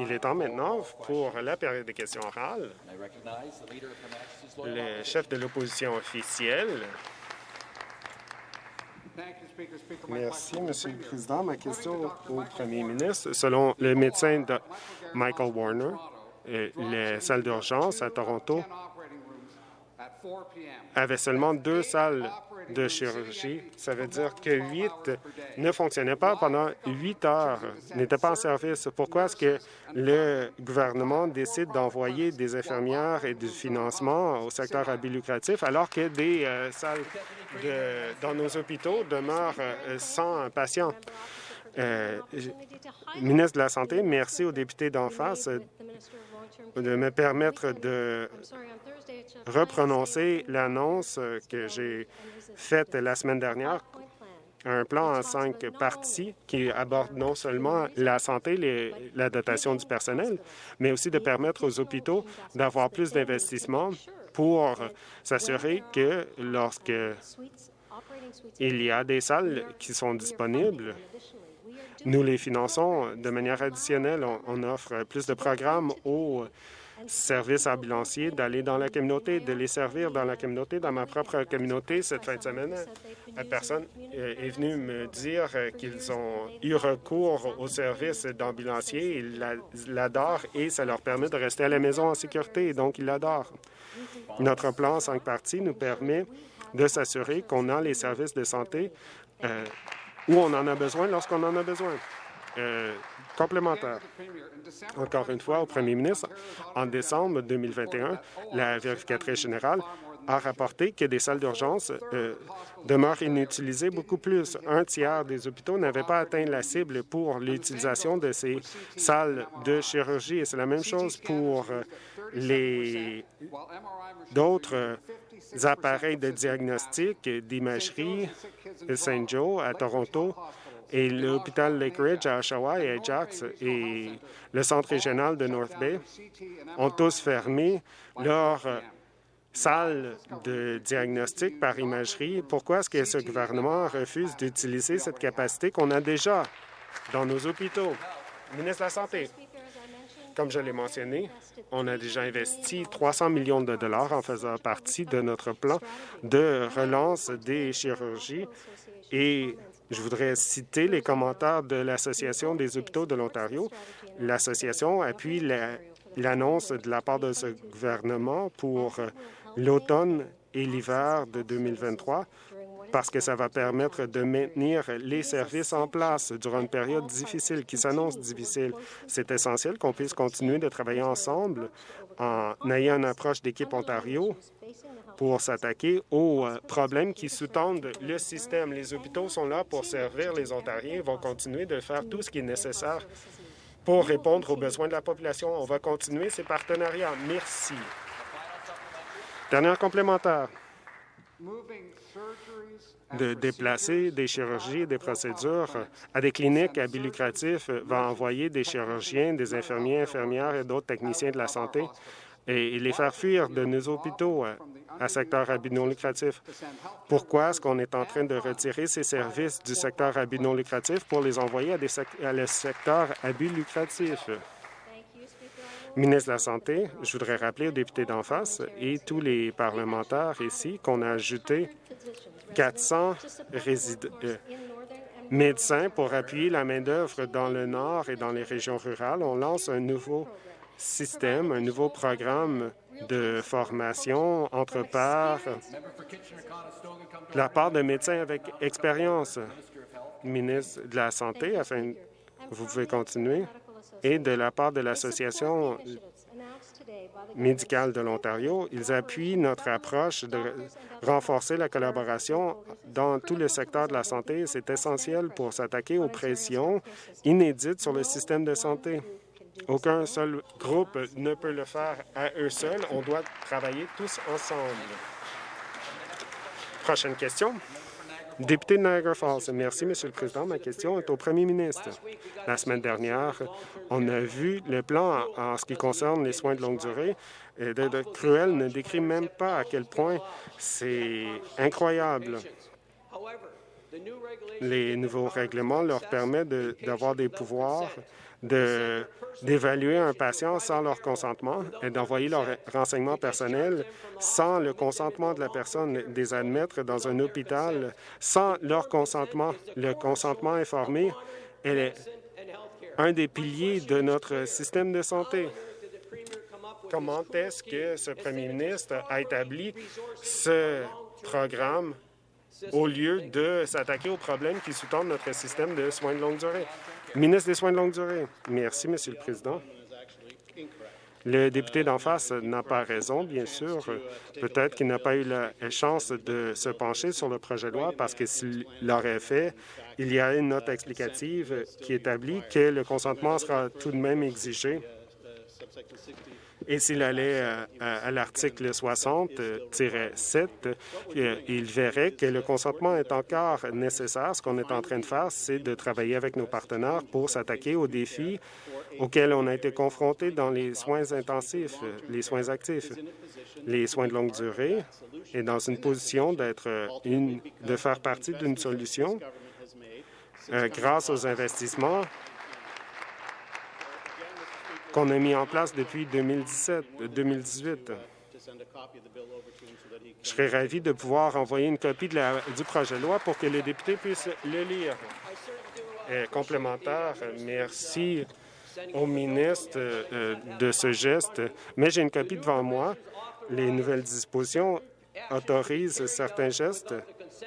Il est temps maintenant pour la période de questions orales. Le chef de l'opposition officielle. Merci, Monsieur le Président. Ma question au Premier ministre. Selon le médecin de Michael Warner, euh, les salles d'urgence à Toronto avaient seulement deux salles de chirurgie. Ça veut dire que huit ne fonctionnaient pas pendant huit heures, n'étaient pas en service. Pourquoi est-ce que le gouvernement décide d'envoyer des infirmières et du financement au secteur à lucratif alors que des euh, salles dans nos hôpitaux demeurent euh, sans patients? Euh, ministre de la Santé, merci aux députés d'en face de me permettre de reprononcer l'annonce que j'ai faite la semaine dernière, un plan en cinq parties qui aborde non seulement la santé, la dotation du personnel, mais aussi de permettre aux hôpitaux d'avoir plus d'investissements pour s'assurer que lorsque il y a des salles qui sont disponibles, nous les finançons de manière additionnelle. On, offre plus de programmes aux services ambulanciers d'aller dans la communauté, de les servir dans la communauté. Dans ma propre communauté, cette fin de semaine, la personne est venue me dire qu'ils ont eu recours aux services d'ambulanciers. Ils l'adorent et ça leur permet de rester à la maison en sécurité, donc ils l'adorent. Notre plan cinq parties nous permet de s'assurer qu'on a les services de santé euh, où on en a besoin lorsqu'on en a besoin. Euh, complémentaire. Encore une fois, au premier ministre, en décembre 2021, la vérificatrice générale a rapporté que des salles d'urgence euh, demeurent inutilisées beaucoup plus. Un tiers des hôpitaux n'avaient pas atteint la cible pour l'utilisation de ces salles de chirurgie. Et c'est la même chose pour euh, les d'autres appareils de diagnostic d'imagerie Saint Joe à Toronto et l'hôpital Lake à Oshawa et Ajax et le centre régional de North Bay ont tous fermé leur salle de diagnostic par imagerie. Pourquoi est-ce que ce gouvernement refuse d'utiliser cette capacité qu'on a déjà dans nos hôpitaux? Ministre de la Santé. Comme je l'ai mentionné, on a déjà investi 300 millions de dollars en faisant partie de notre plan de relance des chirurgies et je voudrais citer les commentaires de l'Association des hôpitaux de l'Ontario. L'association appuie l'annonce de la part de ce gouvernement pour l'automne et l'hiver de 2023 parce que ça va permettre de maintenir les services en place durant une période difficile qui s'annonce difficile. C'est essentiel qu'on puisse continuer de travailler ensemble en ayant une approche d'équipe Ontario pour s'attaquer aux euh, problèmes qui sous-tendent le système. Les hôpitaux sont là pour servir les Ontariens et vont continuer de faire tout ce qui est nécessaire pour répondre aux besoins de la population. On va continuer ces partenariats. Merci. Dernière complémentaire de déplacer des chirurgies des procédures à des cliniques à but lucratif va envoyer des chirurgiens, des infirmiers, infirmières et d'autres techniciens de la santé et les faire fuir de nos hôpitaux à secteur à but non lucratif. Pourquoi est-ce qu'on est en train de retirer ces services du secteur à but non lucratif pour les envoyer à, des à le secteur à but lucratif? Ministre de la Santé, je voudrais rappeler aux députés d'en face et tous les parlementaires ici qu'on a ajouté 400 euh, médecins pour appuyer la main-d'œuvre dans le Nord et dans les régions rurales. On lance un nouveau système, un nouveau programme de formation entre pairs, de la part de médecins avec expérience. Ministre de la Santé, afin vous pouvez continuer, et de la part de l'Association médicale de l'Ontario, ils appuient notre approche de renforcer la collaboration dans tout le secteur de la santé. C'est essentiel pour s'attaquer aux pressions inédites sur le système de santé. Aucun seul groupe ne peut le faire à eux seuls. On doit travailler tous ensemble. Prochaine question. Député de Niagara Falls. Merci, Monsieur le Président. Ma question est au Premier ministre. La semaine dernière, on a vu le plan en, ce qui concerne les soins de longue durée. Et Cruel ne décrit même pas à quel point c'est incroyable. Les nouveaux règlements leur permettent d'avoir des pouvoirs d'évaluer un patient sans leur consentement et d'envoyer leurs renseignements personnels sans le consentement de la personne, des admettre dans un hôpital sans leur consentement. Le consentement informé est un des piliers de notre système de santé. Comment est-ce que ce premier ministre a établi ce programme au lieu de s'attaquer aux problèmes qui sous-tendent notre système de soins de longue durée? Ministre des Soins de longue durée. Merci, Monsieur le Président. Le député d'en face n'a pas raison, bien sûr. Peut-être qu'il n'a pas eu la chance de se pencher sur le projet de loi parce que s'il l'aurait fait, il y a une note explicative qui établit que le consentement sera tout de même exigé et s'il allait euh, à, l'article 60-7, euh, il verrait que le consentement est encore nécessaire. Ce qu'on est en train de faire, c'est de travailler avec nos partenaires pour s'attaquer aux défis auxquels on a été confrontés dans les soins intensifs, les soins actifs, les soins de longue durée, et dans une position d'être une, de faire partie d'une solution euh, grâce aux investissements qu'on a mis en place depuis 2017, 2018. Je serais ravi de pouvoir envoyer une copie de la, du projet de loi pour que les députés puissent le lire. complémentaire, merci au ministre euh, de ce geste, mais j'ai une copie devant moi. Les nouvelles dispositions autorisent certains gestes,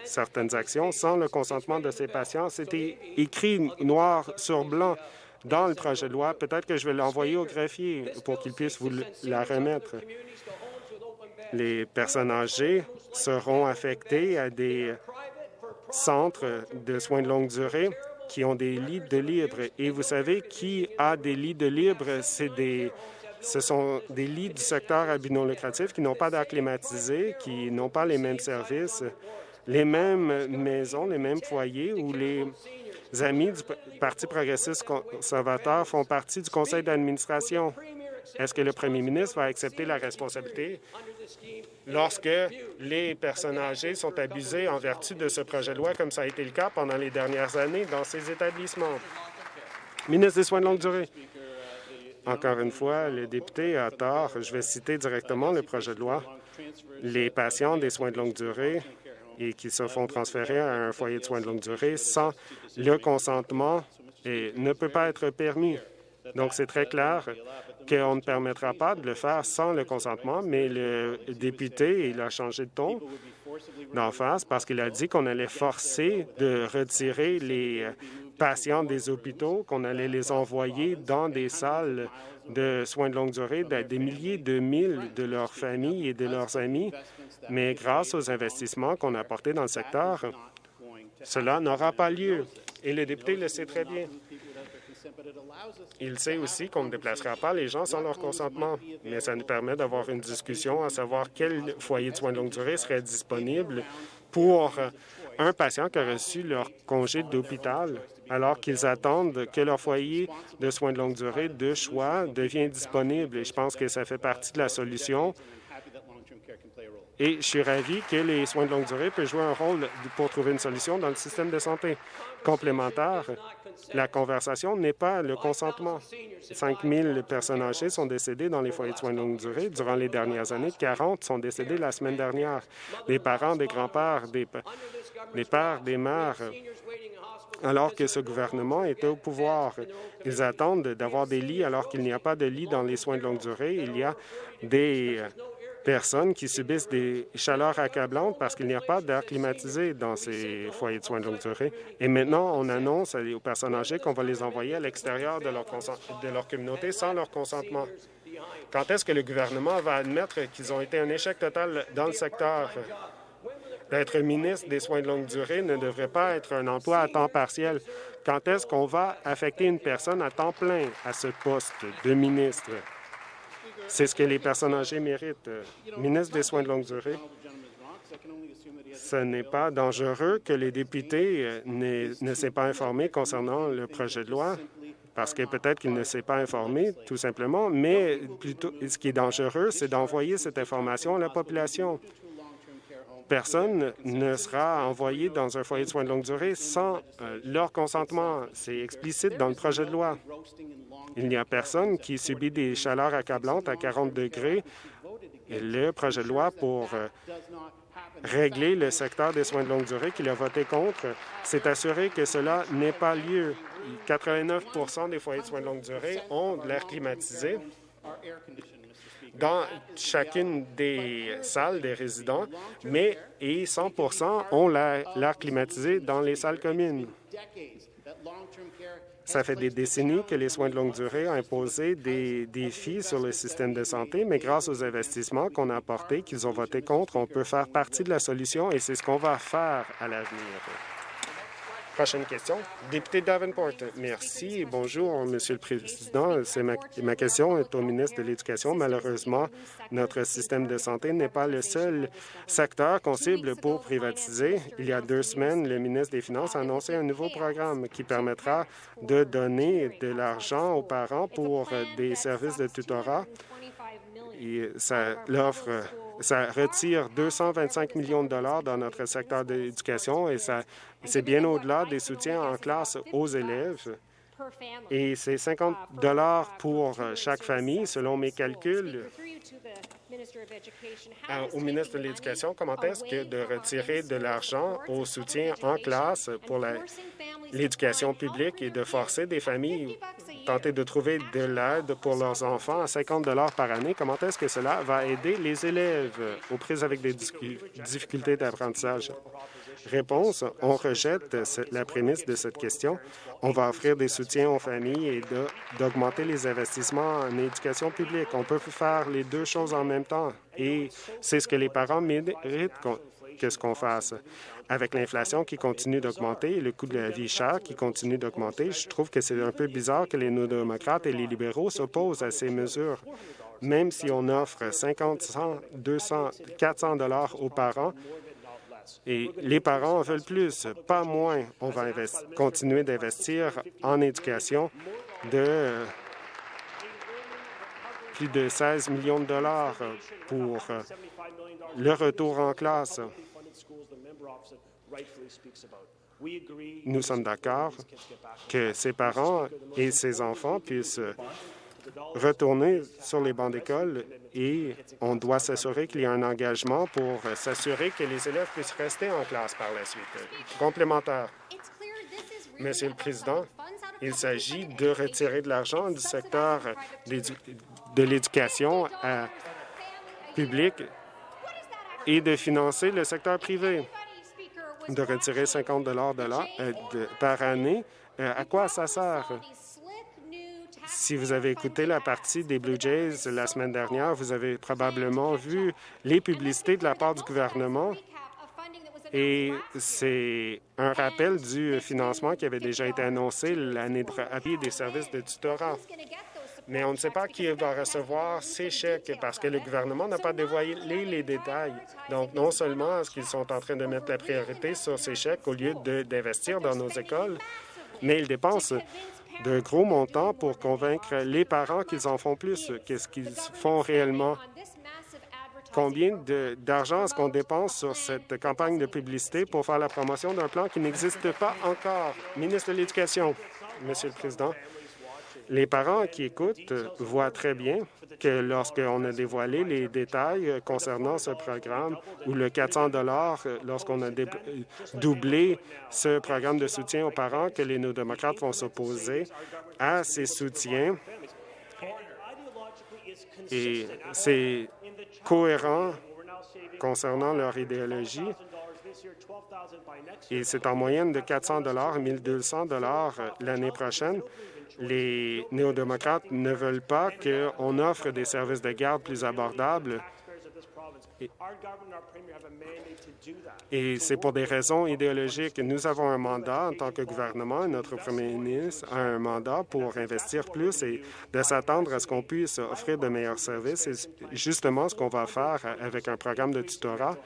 certaines actions sans le consentement de ces patients. C'était écrit noir sur blanc dans le projet de loi. Peut-être que je vais l'envoyer au greffier pour qu'il puisse vous la remettre. Les personnes âgées seront affectées à des centres de soins de longue durée qui ont des lits de libre. Et vous savez qui a des lits de libre? C'est des ce sont des lits du secteur à lucratif qui n'ont pas d'air climatisé, qui n'ont pas les mêmes services, les mêmes maisons, les mêmes foyers où les amis du Parti progressiste conservateur font partie du conseil d'administration. Est-ce que le premier ministre va accepter la responsabilité lorsque les personnes âgées sont abusées en vertu de ce projet de loi, comme ça a été le cas pendant les dernières années dans ces établissements? Ministre des Soins de longue durée. Encore une fois, le député a tort. Je vais citer directement le projet de loi. Les patients des soins de longue durée et qui se font transférer à un foyer de soins de longue durée sans le consentement et ne peut pas être permis. Donc, c'est très clair qu'on ne permettra pas de le faire sans le consentement, mais le député, il a changé de ton d'en face parce qu'il a dit qu'on allait forcer de retirer les patients des hôpitaux, qu'on allait les envoyer dans des salles de soins de longue durée des milliers de mille de leurs familles et de leurs amis mais grâce aux investissements qu'on a apportés dans le secteur, cela n'aura pas lieu. Et le député le sait très bien. Il sait aussi qu'on ne déplacera pas les gens sans leur consentement, mais ça nous permet d'avoir une discussion à savoir quel foyer de soins de longue durée serait disponible pour un patient qui a reçu leur congé d'hôpital alors qu'ils attendent que leur foyer de soins de longue durée de choix devienne disponible. Et je pense que ça fait partie de la solution et je suis ravi que les soins de longue durée peuvent jouer un rôle pour trouver une solution dans le système de santé complémentaire. La conversation n'est pas le consentement. 5 000 personnes âgées sont décédées dans les foyers de soins de longue durée durant les dernières années. 40 sont décédées la semaine dernière. Des parents, des grands-pères, des, des pères, des mères, alors que ce gouvernement est au pouvoir. Ils attendent d'avoir des lits alors qu'il n'y a pas de lits dans les soins de longue durée. Il y a des personnes qui subissent des chaleurs accablantes parce qu'il n'y a pas d'air climatisé dans ces foyers de soins de longue durée. Et maintenant, on annonce aux personnes âgées qu'on va les envoyer à l'extérieur de leur communauté sans leur consentement. Quand est-ce que le gouvernement va admettre qu'ils ont été un échec total dans le secteur? D'être ministre des soins de longue durée ne devrait pas être un emploi à temps partiel. Quand est-ce qu'on va affecter une personne à temps plein à ce poste de ministre? C'est ce que les personnes âgées méritent. Ministre des Soins de longue durée, ce n'est pas dangereux que les députés euh, ne s'aient pas informés concernant le projet de loi, parce que peut-être qu'ils ne s'est pas informé, tout simplement, mais plutôt, ce qui est dangereux, c'est d'envoyer cette information à la population. Personne ne sera envoyée dans un foyer de soins de longue durée sans euh, leur consentement. C'est explicite dans le projet de loi. Il n'y a personne qui subit des chaleurs accablantes à 40 degrés. Le projet de loi pour euh, régler le secteur des soins de longue durée qu'il a voté contre, c'est assuré que cela n'ait pas lieu. 89% des foyers de soins de longue durée ont de l'air climatisé dans chacune des salles des résidents, mais et 100% ont l'air climatisé dans les salles communes. Ça fait des décennies que les soins de longue durée ont imposé des défis sur le système de santé, mais grâce aux investissements qu'on a apportés, qu'ils ont voté contre, on peut faire partie de la solution et c'est ce qu'on va faire à l'avenir. Prochaine question. Député Davenport. Merci. Bonjour, Monsieur le Président. Ma, ma, question est au ministre de l'Éducation. Malheureusement, notre système de santé n'est pas le seul secteur qu'on cible pour privatiser. Il y a deux semaines, le ministre des Finances a annoncé un nouveau programme qui permettra de donner de l'argent aux parents pour des services de tutorat. L'offre ça retire 225 millions de dollars dans notre secteur d'éducation et ça c'est bien au-delà des soutiens en classe aux élèves. Et c'est 50 dollars pour chaque famille, selon mes calculs. Au ministre de l'Éducation, comment est-ce que de retirer de l'argent au soutien en classe pour l'éducation publique et de forcer des familles tenter de trouver de l'aide pour leurs enfants à 50 par année, comment est-ce que cela va aider les élèves aux prises avec des difficultés d'apprentissage? Réponse, on rejette la prémisse de cette question. On va offrir des soutiens aux familles et d'augmenter les investissements en éducation publique. On peut faire les deux choses en même temps et c'est ce que les parents méritent qu'est-ce qu'on fasse. Avec l'inflation qui continue d'augmenter et le coût de la vie chère qui continue d'augmenter, je trouve que c'est un peu bizarre que les néo-démocrates et les libéraux s'opposent à ces mesures. Même si on offre 50, 100, 200, 400 dollars aux parents, et les parents en veulent plus, pas moins. On va continuer d'investir en éducation de plus de 16 millions de dollars pour le retour en classe. Nous sommes d'accord que ses parents et ses enfants puissent retourner sur les bancs d'école et on doit s'assurer qu'il y a un engagement pour s'assurer que les élèves puissent rester en classe par la suite. Complémentaire. Monsieur le Président, il s'agit de retirer de l'argent du secteur de l'éducation public et de financer le secteur privé. De retirer 50 de euh, par année, euh, à quoi ça sert? Si vous avez écouté la partie des Blue Jays la semaine dernière, vous avez probablement vu les publicités de la part du gouvernement et c'est un rappel du financement qui avait déjà été annoncé l'année de des services de tutorat mais on ne sait pas qui va recevoir ces chèques parce que le gouvernement n'a pas dévoilé les détails. Donc, non seulement est-ce qu'ils sont en train de mettre la priorité sur ces chèques au lieu d'investir dans nos écoles, mais ils dépensent de gros montants pour convaincre les parents qu'ils en font plus. Qu'est-ce qu'ils font réellement? Combien d'argent est-ce qu'on dépense sur cette campagne de publicité pour faire la promotion d'un plan qui n'existe pas encore? Ministre de l'Éducation, Monsieur le Président, les parents qui écoutent voient très bien que lorsqu'on a dévoilé les détails concernant ce programme ou le 400 lorsqu'on a doublé ce programme de soutien aux parents, que les néo-démocrates vont s'opposer à ces soutiens. Et c'est cohérent concernant leur idéologie. Et c'est en moyenne de 400 1 200 l'année prochaine les néo-démocrates ne veulent pas qu'on offre des services de garde plus abordables. Et c'est pour des raisons idéologiques. Nous avons un mandat en tant que gouvernement, notre premier ministre a un mandat pour investir plus et de s'attendre à ce qu'on puisse offrir de meilleurs services. C'est justement ce qu'on va faire avec un programme de tutorat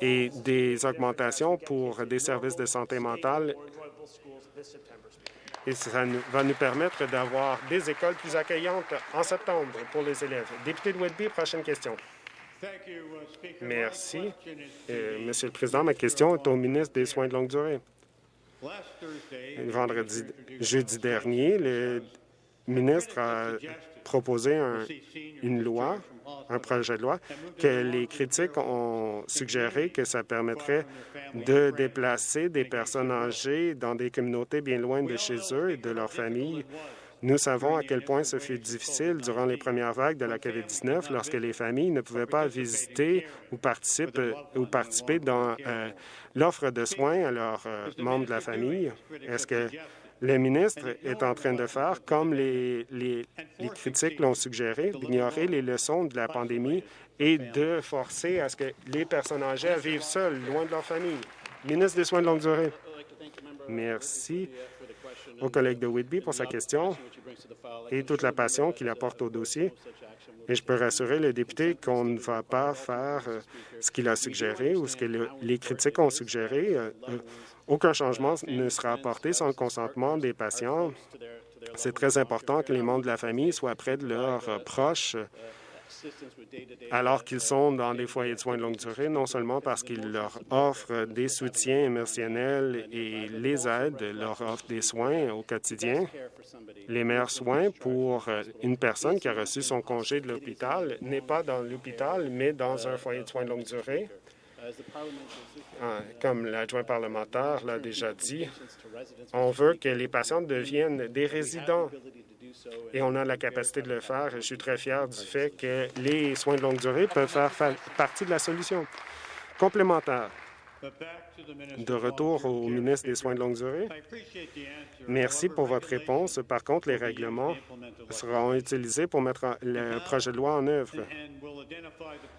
et des augmentations pour des services de santé mentale et ça va nous permettre d'avoir des écoles plus accueillantes en septembre pour les élèves. Député de Whitby, prochaine question. Merci. Euh, Monsieur le Président, ma question est au ministre des Soins de longue durée. Vendredi, jeudi dernier, le ministre a proposé une loi, un projet de loi, que les critiques ont suggéré que ça permettrait de déplacer des personnes âgées dans des communautés bien loin de chez eux et de leurs familles nous savons à quel point ce fut difficile durant les premières vagues de la COVID-19 lorsque les familles ne pouvaient pas visiter ou participer, ou participer dans euh, l'offre de soins à leurs euh, membres de la famille. Est-ce que le ministre est en train de faire, comme les, les, critiques l'ont suggéré, d'ignorer les leçons de la pandémie et de forcer à ce que les personnes âgées vivent seules, loin de leur famille. Ministre des Soins de longue durée. Merci au collègue de Whitby pour sa question et toute la passion qu'il apporte au dossier. Et je peux rassurer le député qu'on ne va pas faire euh, ce qu'il a suggéré ou ce que les critiques ont suggéré. Euh, euh, aucun changement ne sera apporté sans le consentement des patients. C'est très important que les membres de la famille soient près de leurs proches alors qu'ils sont dans des foyers de soins de longue durée, non seulement parce qu'ils leur offrent des soutiens émotionnels et les aident, leur offrent des soins au quotidien, les meilleurs soins pour une personne qui a reçu son congé de l'hôpital n'est pas dans l'hôpital, mais dans un foyer de soins de longue durée. Ah, comme l'adjoint parlementaire l'a déjà dit, on veut que les patients deviennent des résidents et on a la capacité de le faire. Je suis très fier du fait que les soins de longue durée peuvent faire partie de la solution. Complémentaire. De retour au ministre des Soins de longue durée. Merci pour votre réponse. Par contre, les règlements seront utilisés pour mettre le projet de loi en œuvre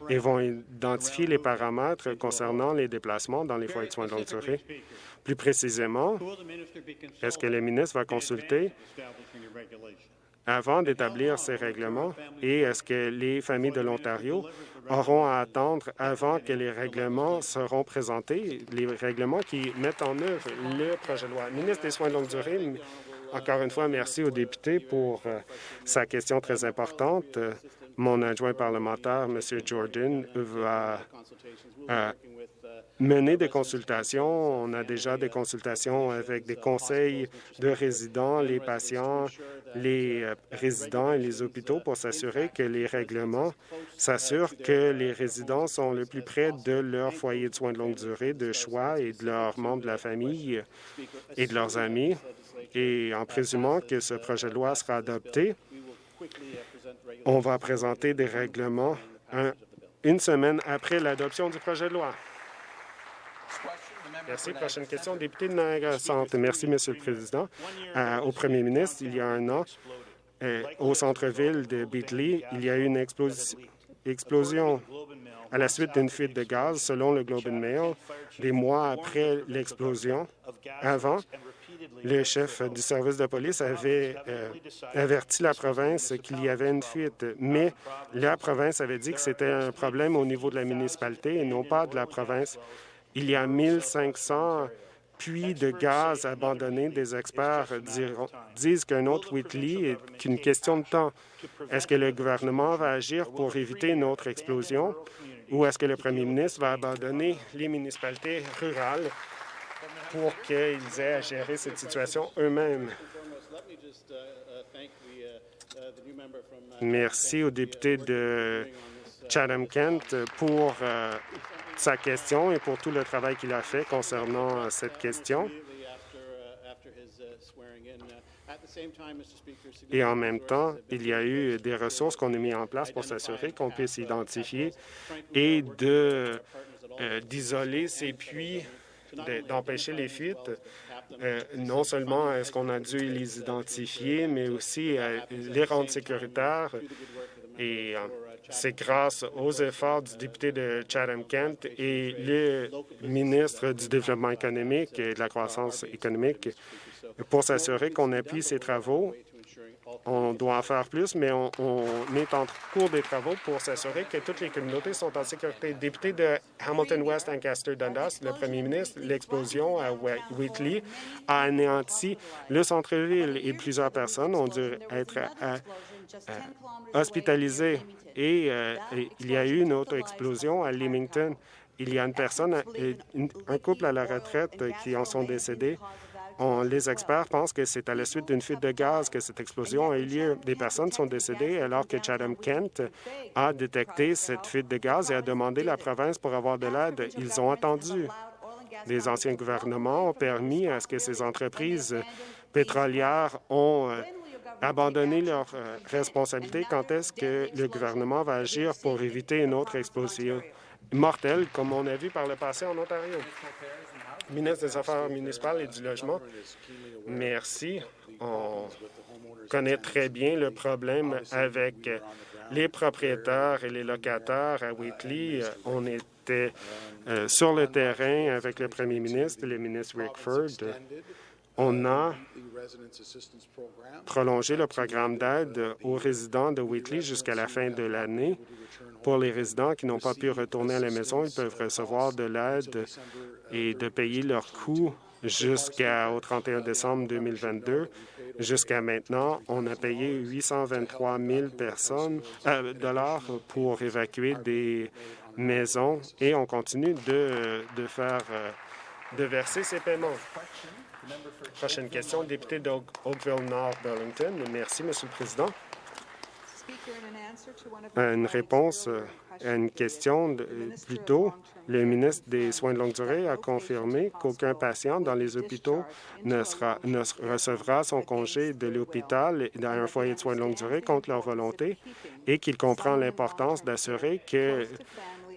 et vont identifier les paramètres concernant les déplacements dans les foyers de soins de longue durée. Plus précisément, est-ce que le ministre va consulter avant d'établir ces règlements et est-ce que les familles de l'Ontario auront à attendre avant que les règlements seront présentés, les règlements qui mettent en œuvre le projet de loi. Ministre des Soins de longue durée, encore une fois, merci au député pour euh, sa question très importante. Mon adjoint parlementaire, M. Jordan, va euh, mener des consultations. On a déjà des consultations avec des conseils de résidents, les patients, les euh, résidents et les hôpitaux pour s'assurer que les règlements s'assurent que les résidents sont le plus près de leur foyer de soins de longue durée, de choix et de leurs membres de la famille et de leurs amis. Et en présumant que ce projet de loi sera adopté, on va présenter des règlements une semaine après l'adoption du projet de loi. Merci. Prochaine question, député de Niagara Centre. Merci, Monsieur le Président. Euh, au premier ministre, il y a un an, euh, au centre-ville de Beatley, il y a eu une explosion à la suite d'une fuite de gaz, selon le Globe and Mail. Des mois après l'explosion, avant, le chef du service de police avait euh, averti la province qu'il y avait une fuite, mais la province avait dit que c'était un problème au niveau de la municipalité et non pas de la province. Il y a 1500 puits de gaz abandonnés. Des experts disent qu'un autre Whitley est qu'une question de temps. Est-ce que le gouvernement va agir pour éviter une autre explosion ou est-ce que le premier ministre va abandonner les municipalités rurales? Pour qu'ils aient à gérer cette situation eux-mêmes? Merci au député de Chatham-Kent pour euh, sa question et pour tout le travail qu'il a fait concernant euh, cette question. Et en même temps, il y a eu des ressources qu'on a mises en place pour s'assurer qu'on puisse identifier et euh, d'isoler ces puits, d'empêcher les fuites. Euh, non seulement est-ce qu'on a dû les identifier, mais aussi les rendre sécuritaires et c'est grâce aux efforts du député de Chatham-Kent et le ministre du Développement économique et de la croissance économique pour s'assurer qu'on appuie ces travaux on doit en faire plus, mais on, est en cours des travaux pour s'assurer que toutes les communautés sont en sécurité. Député de Hamilton West, Ancaster, Dundas, le premier ministre, l'explosion à Wheatley a anéanti le centre-ville et plusieurs personnes ont dû être euh, euh, hospitalisées. Et, euh, et il y a eu une autre explosion à Leamington. Il y a une personne, un couple à la retraite qui en sont décédés les experts pensent que c'est à la suite d'une fuite de gaz que cette explosion a eu lieu. Des personnes sont décédées alors que Chatham Kent a détecté cette fuite de gaz et a demandé la province pour avoir de l'aide. Ils ont attendu. Les anciens gouvernements ont permis à ce que ces entreprises pétrolières ont euh, abandonné leurs euh, responsabilités. Quand est-ce que le gouvernement va agir pour éviter une autre explosion mortelle, comme on a vu par le passé en Ontario? Ministre des Affaires municipales et du Logement. Merci. On connaît très bien le problème avec les propriétaires et les locataires à Wheatley. On était euh, sur le terrain avec le premier ministre, le ministre Rickford. On a prolongé le programme d'aide aux résidents de Wheatley jusqu'à la fin de l'année. Pour les résidents qui n'ont pas pu retourner à la maison, ils peuvent recevoir de l'aide et de payer leurs coûts jusqu'au 31 décembre 2022. Jusqu'à maintenant, on a payé 823 000 personnes, euh, dollars pour évacuer des maisons et on continue de, faire euh, de verser ces paiements. Prochaine question, député d'Oakville-Nord, Burlington. Merci, Monsieur le Président. Une réponse à une question plus tôt, le ministre des Soins de longue durée a confirmé qu'aucun patient dans les hôpitaux ne, sera, ne recevra son congé de l'hôpital dans un foyer de soins de longue durée contre leur volonté et qu'il comprend l'importance d'assurer que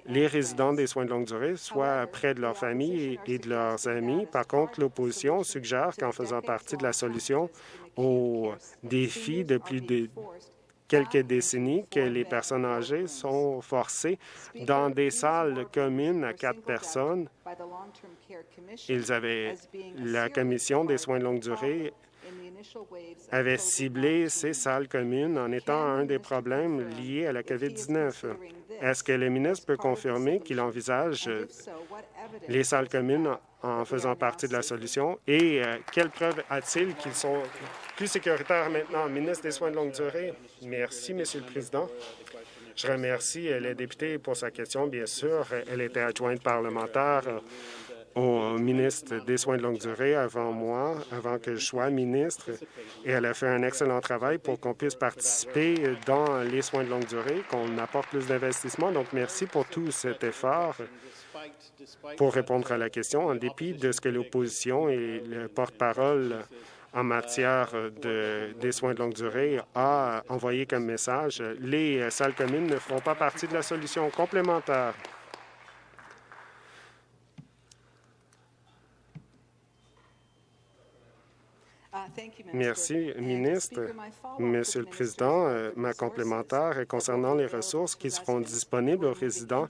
les résidents des soins de longue durée soient près de leur famille et de leurs amis. Par contre, l'opposition suggère qu'en faisant partie de la solution aux défis de plus de quelques décennies que les personnes âgées sont forcées dans des salles communes à quatre personnes. Ils avaient la Commission des soins de longue durée avait ciblé ces salles communes en étant un des problèmes liés à la COVID-19. Est-ce que le ministre peut confirmer qu'il envisage les salles communes en faisant partie de la solution? Et euh, quelles preuves a-t-il qu'ils sont plus sécuritaires maintenant? Ministre des Soins de longue durée. Merci, Monsieur le Président. Je remercie euh, la députée pour sa question. Bien sûr, elle était adjointe parlementaire euh, au ministre des Soins de longue durée avant moi, avant que je sois ministre, et elle a fait un excellent travail pour qu'on puisse participer dans les soins de longue durée, qu'on apporte plus d'investissement. Donc, merci pour tout cet effort pour répondre à la question, en dépit de ce que l'opposition et le porte-parole en matière de, des soins de longue durée a envoyé comme message, les salles communes ne feront pas partie de la solution complémentaire. Merci, ministre. Monsieur le Président, euh, ma complémentaire est concernant les ressources qui seront disponibles aux résidents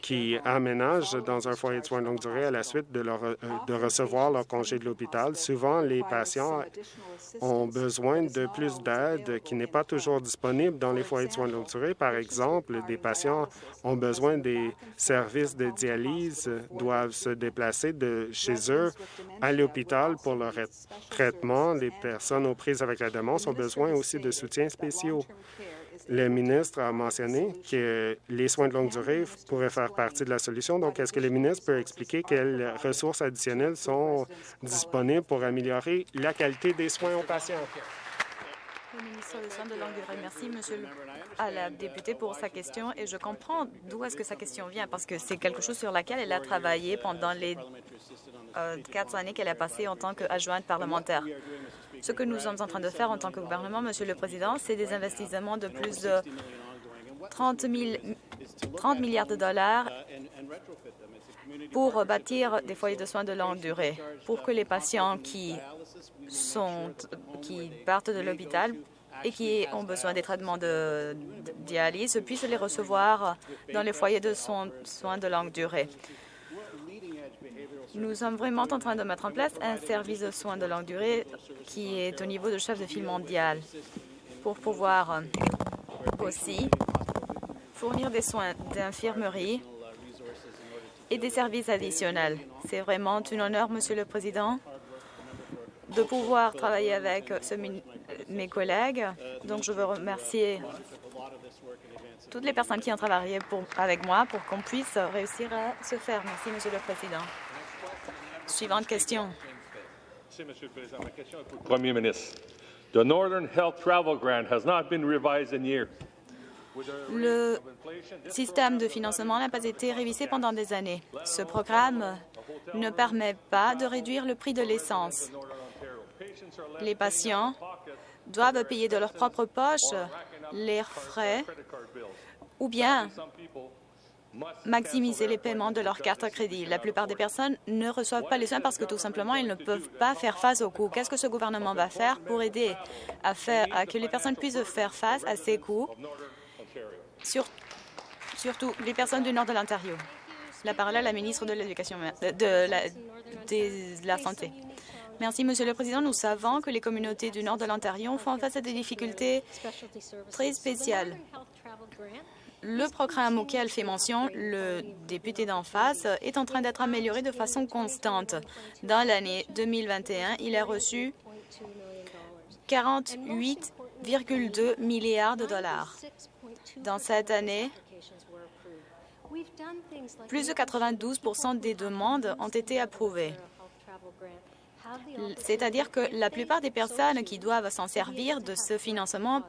qui aménagent dans un foyer de soins de longue durée à la suite euh, de recevoir leur congé de l'hôpital. Souvent, les patients ont besoin de plus d'aide qui n'est pas toujours disponible dans les foyers de soins de longue durée. Par exemple, des patients ont besoin des services de dialyse, doivent se déplacer de chez eux à l'hôpital pour leur traitement. Les personnes aux prises avec la démence ont besoin aussi de soutiens spéciaux. Le ministre a mentionné que les soins de longue durée pourraient faire partie de la solution. Donc, est-ce que le ministre peut expliquer quelles ressources additionnelles sont disponibles pour améliorer la qualité des soins aux patients? Merci, monsieur à la députée, pour sa question. Et je comprends d'où est-ce que sa question vient, parce que c'est quelque chose sur laquelle elle a travaillé pendant les euh, quatre années qu'elle a passées en tant qu'adjointe parlementaire. Ce que nous sommes en train de faire en tant que gouvernement, Monsieur le Président, c'est des investissements de plus de 30, 30 milliards de dollars pour bâtir des foyers de soins de longue durée, pour que les patients qui partent de l'hôpital et qui ont besoin des traitements de, dialyse puissent les recevoir dans les foyers de soins de longue durée. Nous sommes vraiment en train de mettre en place un service de soins de longue durée qui est au niveau de chef de file mondial pour pouvoir euh, aussi fournir des soins d'infirmerie et des services additionnels. C'est vraiment un honneur, Monsieur le Président, de pouvoir travailler avec mes collègues. Donc, je veux remercier toutes les personnes qui ont travaillé avec moi pour qu'on puisse réussir à se faire. Merci, Monsieur le Président. Suivante question. Merci, Monsieur le Président. Ma question est pour le Premier ministre. The Northern Health Travel Grant has not been revised in years. Le système de financement n'a pas été révisé pendant des années. Ce programme ne permet pas de réduire le prix de l'essence. Les patients doivent payer de leur propre poche les frais ou bien maximiser les paiements de leur carte à crédit. La plupart des personnes ne reçoivent pas les soins parce que tout simplement, ils ne peuvent pas faire face aux coûts. Qu'est-ce que ce gouvernement va faire pour aider à, faire, que les personnes puissent faire face à ces coûts, surtout les personnes du nord de l'Ontario? La parole à la ministre de l'Éducation, de la Santé. Merci, Monsieur le Président. Nous savons que les communautés du nord de l'Ontario font face à des difficultés très spéciales. Le programme auquel fait mention le député d'en face est en train d'être amélioré de façon constante. Dans l'année 2021, il a reçu 48,2 milliards de dollars. Dans cette année, plus de 92% des demandes ont été approuvées. C'est-à-dire que la plupart des personnes qui doivent s'en servir de ce financement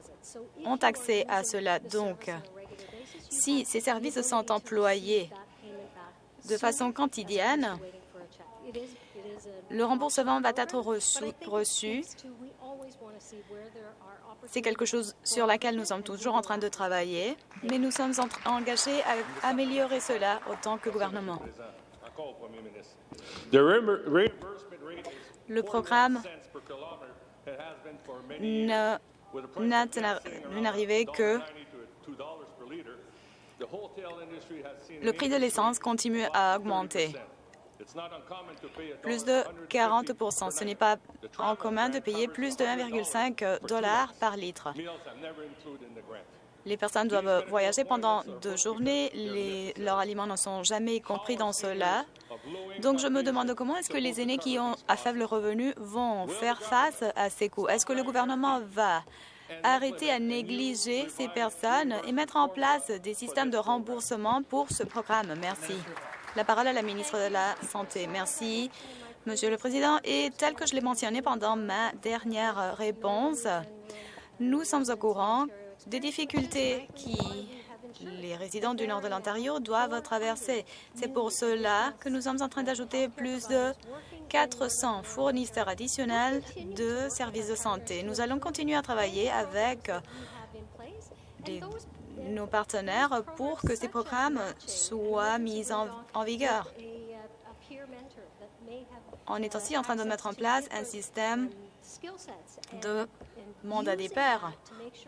ont accès à cela. Donc, si ces services sont employés de façon quotidienne, le remboursement va être reçu. C'est quelque chose sur laquelle nous sommes toujours en train de travailler, mais nous sommes engagés à améliorer cela autant que gouvernement. Le programme n'a arrivé que le prix de l'essence continue à augmenter. Plus de 40% Ce n'est pas en commun de payer plus de 1,5 dollars par litre. Les personnes doivent voyager pendant deux journées. Les, leurs aliments ne sont jamais compris dans cela. Donc, je me demande comment est-ce que les aînés qui ont à faible revenu vont faire face à ces coûts? Est-ce que le gouvernement va arrêter à négliger ces personnes et mettre en place des systèmes de remboursement pour ce programme? Merci. La parole à la ministre de la Santé. Merci, Monsieur le Président. Et tel que je l'ai mentionné pendant ma dernière réponse, nous sommes au courant des difficultés qui les résidents du nord de l'Ontario doivent traverser. C'est pour cela que nous sommes en train d'ajouter plus de 400 fournisseurs additionnels de services de santé. Nous allons continuer à travailler avec nos partenaires pour que ces programmes soient mis en, en vigueur. On est aussi en train de mettre en place un système de mandat des pairs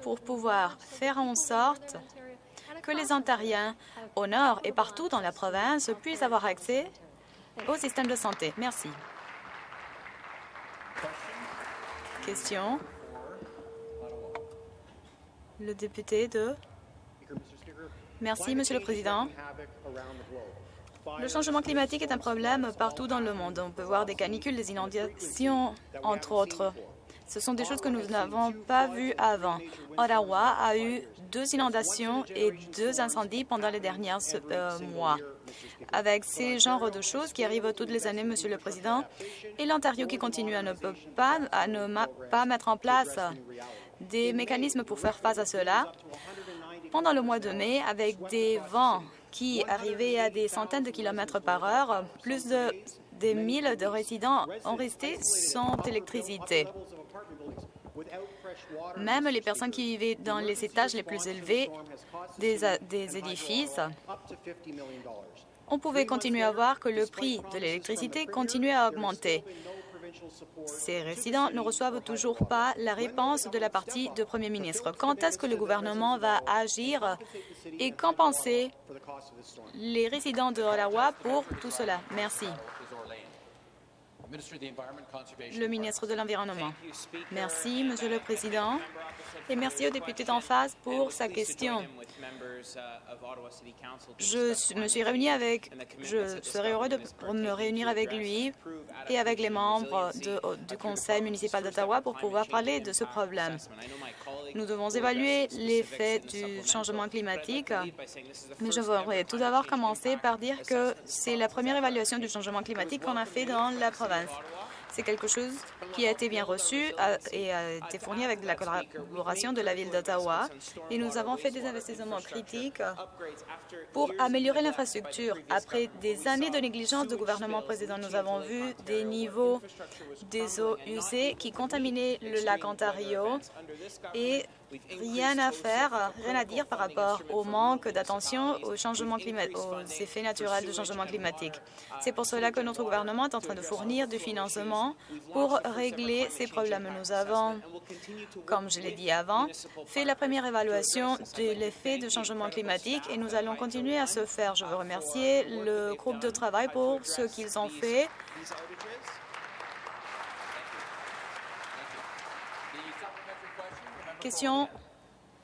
pour pouvoir faire en sorte que les Ontariens au nord et partout dans la province puissent avoir accès au système de santé. Merci. Question. Le député de... Merci, Monsieur le Président. Le changement climatique est un problème partout dans le monde. On peut voir des canicules, des inondations, entre autres. Ce sont des choses que nous n'avons pas vues avant. Ottawa a eu deux inondations et deux incendies pendant les derniers euh, mois. Avec ces genres de choses qui arrivent toutes les années, Monsieur le Président, et l'Ontario qui continue à ne, pas, à ne pas mettre en place des mécanismes pour faire face à cela, pendant le mois de mai, avec des vents qui arrivaient à des centaines de kilomètres par heure, plus de des milles de résidents ont resté sans électricité. Même les personnes qui vivaient dans les étages les plus élevés des, édifices, on pouvait continuer à voir que le prix de l'électricité continuait à augmenter. Ces résidents ne reçoivent toujours pas la réponse de la partie de Premier ministre. Quand est-ce que le gouvernement va agir et compenser les résidents de Ottawa pour tout cela? Merci. Le ministre de l'Environnement. Merci, Monsieur le Président, et merci au député d'en face pour sa question. Je me suis réuni avec, je serai heureux de me réunir avec lui et avec les membres du Conseil municipal d'Ottawa pour pouvoir parler de ce problème. Nous devons évaluer l'effet du changement climatique, mais je voudrais tout d'abord commencer par dire que c'est la première évaluation du changement climatique qu'on a fait dans la province. C'est quelque chose qui a été bien reçu et a été fourni avec la collaboration de la Ville d'Ottawa. Et nous avons fait des investissements critiques pour améliorer l'infrastructure. Après des années de négligence du gouvernement précédent, nous avons vu des niveaux des eaux usées qui contaminaient le lac Ontario et rien à faire, rien à dire par rapport au manque d'attention au changement climatique, aux effets naturels du changement climatique. C'est pour cela que notre gouvernement est en train de fournir du financement pour régler ces problèmes. Nous avons, comme je l'ai dit avant, fait la première évaluation de l'effet du changement climatique et nous allons continuer à se faire. Je veux remercier le groupe de travail pour ce qu'ils ont fait Question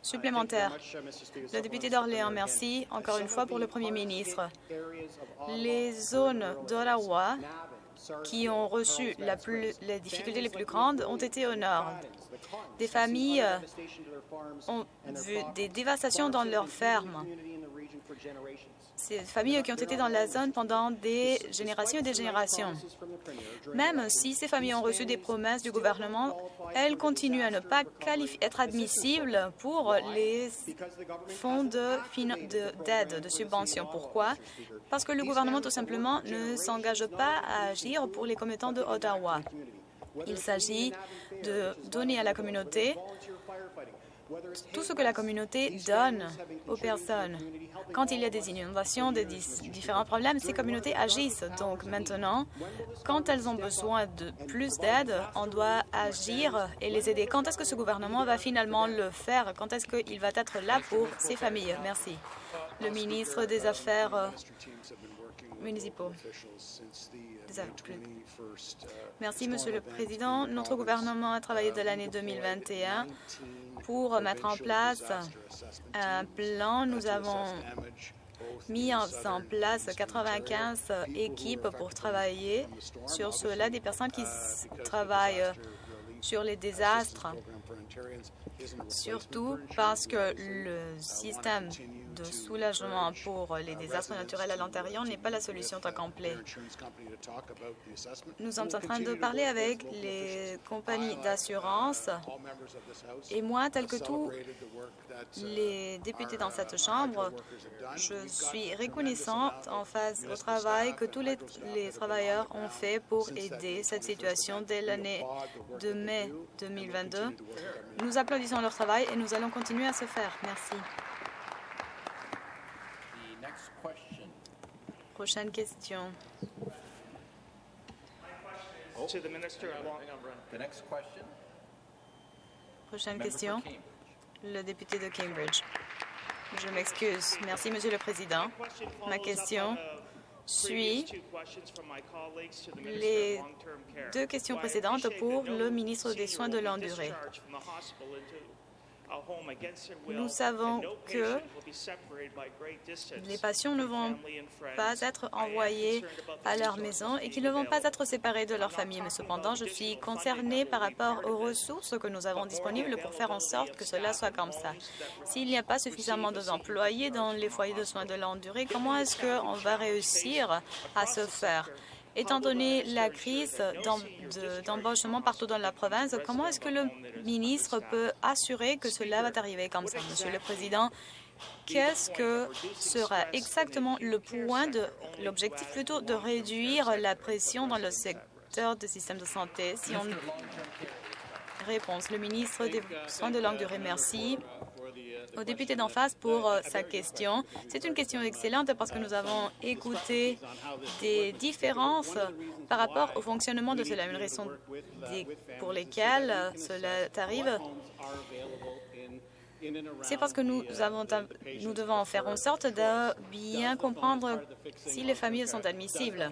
supplémentaire. Le député d'Orléans, merci encore une fois pour le premier ministre. Les zones d'Ottawa qui ont reçu les difficultés les plus grandes ont été au nord. Des familles ont vu des dévastations dans leurs fermes ces familles qui ont été dans la zone pendant des générations et des générations. Même si ces familles ont reçu des promesses du gouvernement, elles continuent à ne pas être admissibles pour les fonds d'aide, de, de subvention. Pourquoi? Parce que le gouvernement, tout simplement, ne s'engage pas à agir pour les commettants de Ottawa. Il s'agit de donner à la communauté tout ce que la communauté donne aux personnes. Quand il y a des inondations, des différents problèmes, ces communautés agissent. Donc maintenant, quand elles ont besoin de plus d'aide, on doit agir et les aider. Quand est-ce que ce gouvernement va finalement le faire? Quand est-ce qu'il va être là pour ces familles? Merci. Le ministre des Affaires euh, municipaux. Merci, Monsieur le Président. Notre gouvernement a travaillé de l'année 2021 pour mettre en place un plan. Nous avons mis en place 95 équipes pour travailler sur cela, des personnes qui travaillent sur les désastres, surtout parce que le système de soulagement pour les désastres naturels à l'Ontario n'est pas la solution complet. Nous sommes en train de parler avec les compagnies d'assurance et moi, tel que tous les députés dans cette Chambre, je suis reconnaissante en face au travail que tous les, les travailleurs ont fait pour aider cette situation dès l'année de mai 2022. Nous applaudissons leur travail et nous allons continuer à se faire. Merci. Prochaine question. Prochaine question. Le député de Cambridge. Je m'excuse. Merci, Monsieur le Président. Ma question suit les deux questions précédentes pour le ministre des Soins de longue durée. Nous savons que les patients ne vont pas être envoyés à leur maison et qu'ils ne vont pas être séparés de leur famille. Mais cependant, je suis concernée par rapport aux ressources que nous avons disponibles pour faire en sorte que cela soit comme ça. S'il n'y a pas suffisamment d'employés dans les foyers de soins de longue durée, comment est-ce qu'on va réussir à se faire? Étant donné la crise d'embauchement partout dans la province, comment est-ce que le ministre peut assurer que cela va arriver comme ça? Monsieur le Président, qu'est-ce que sera exactement le point de l'objectif plutôt de réduire la pression dans le secteur du système de santé? Si on réponse le ministre des soins de longue durée merci au député d'en face pour euh, sa question. C'est une question excellente parce que nous avons écouté des différences par rapport au fonctionnement de cela, une raison pour lesquelles cela arrive c'est parce que nous, avons, nous devons faire en sorte de bien comprendre si les familles sont admissibles.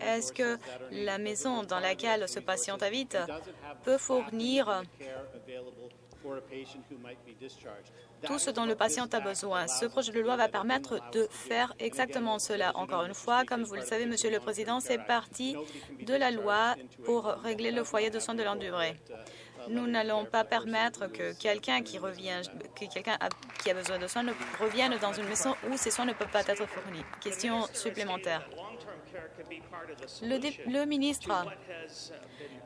Est-ce que la maison dans laquelle ce patient habite peut fournir tout ce dont le patient a besoin. Ce projet de loi va permettre de faire exactement cela. Encore une fois, comme vous le savez, Monsieur le Président, c'est partie de la loi pour régler le foyer de soins de longue durée. Nous n'allons pas permettre que quelqu'un qui revient, que quelqu'un qui a besoin de soins revienne dans une maison où ces soins ne peuvent pas être fournis. Question supplémentaire. Le, le, ministre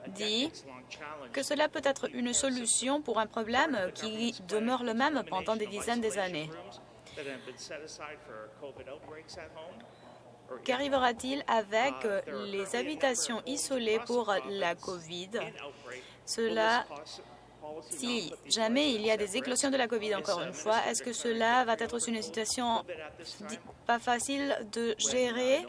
dit que cela peut être une solution pour un problème qui demeure le même pendant des dizaines d'années. Qu'arrivera-t-il avec les habitations isolées pour la COVID? cela, si jamais il y a des éclosions de la COVID, encore une fois, est-ce que cela va être une situation pas facile de gérer?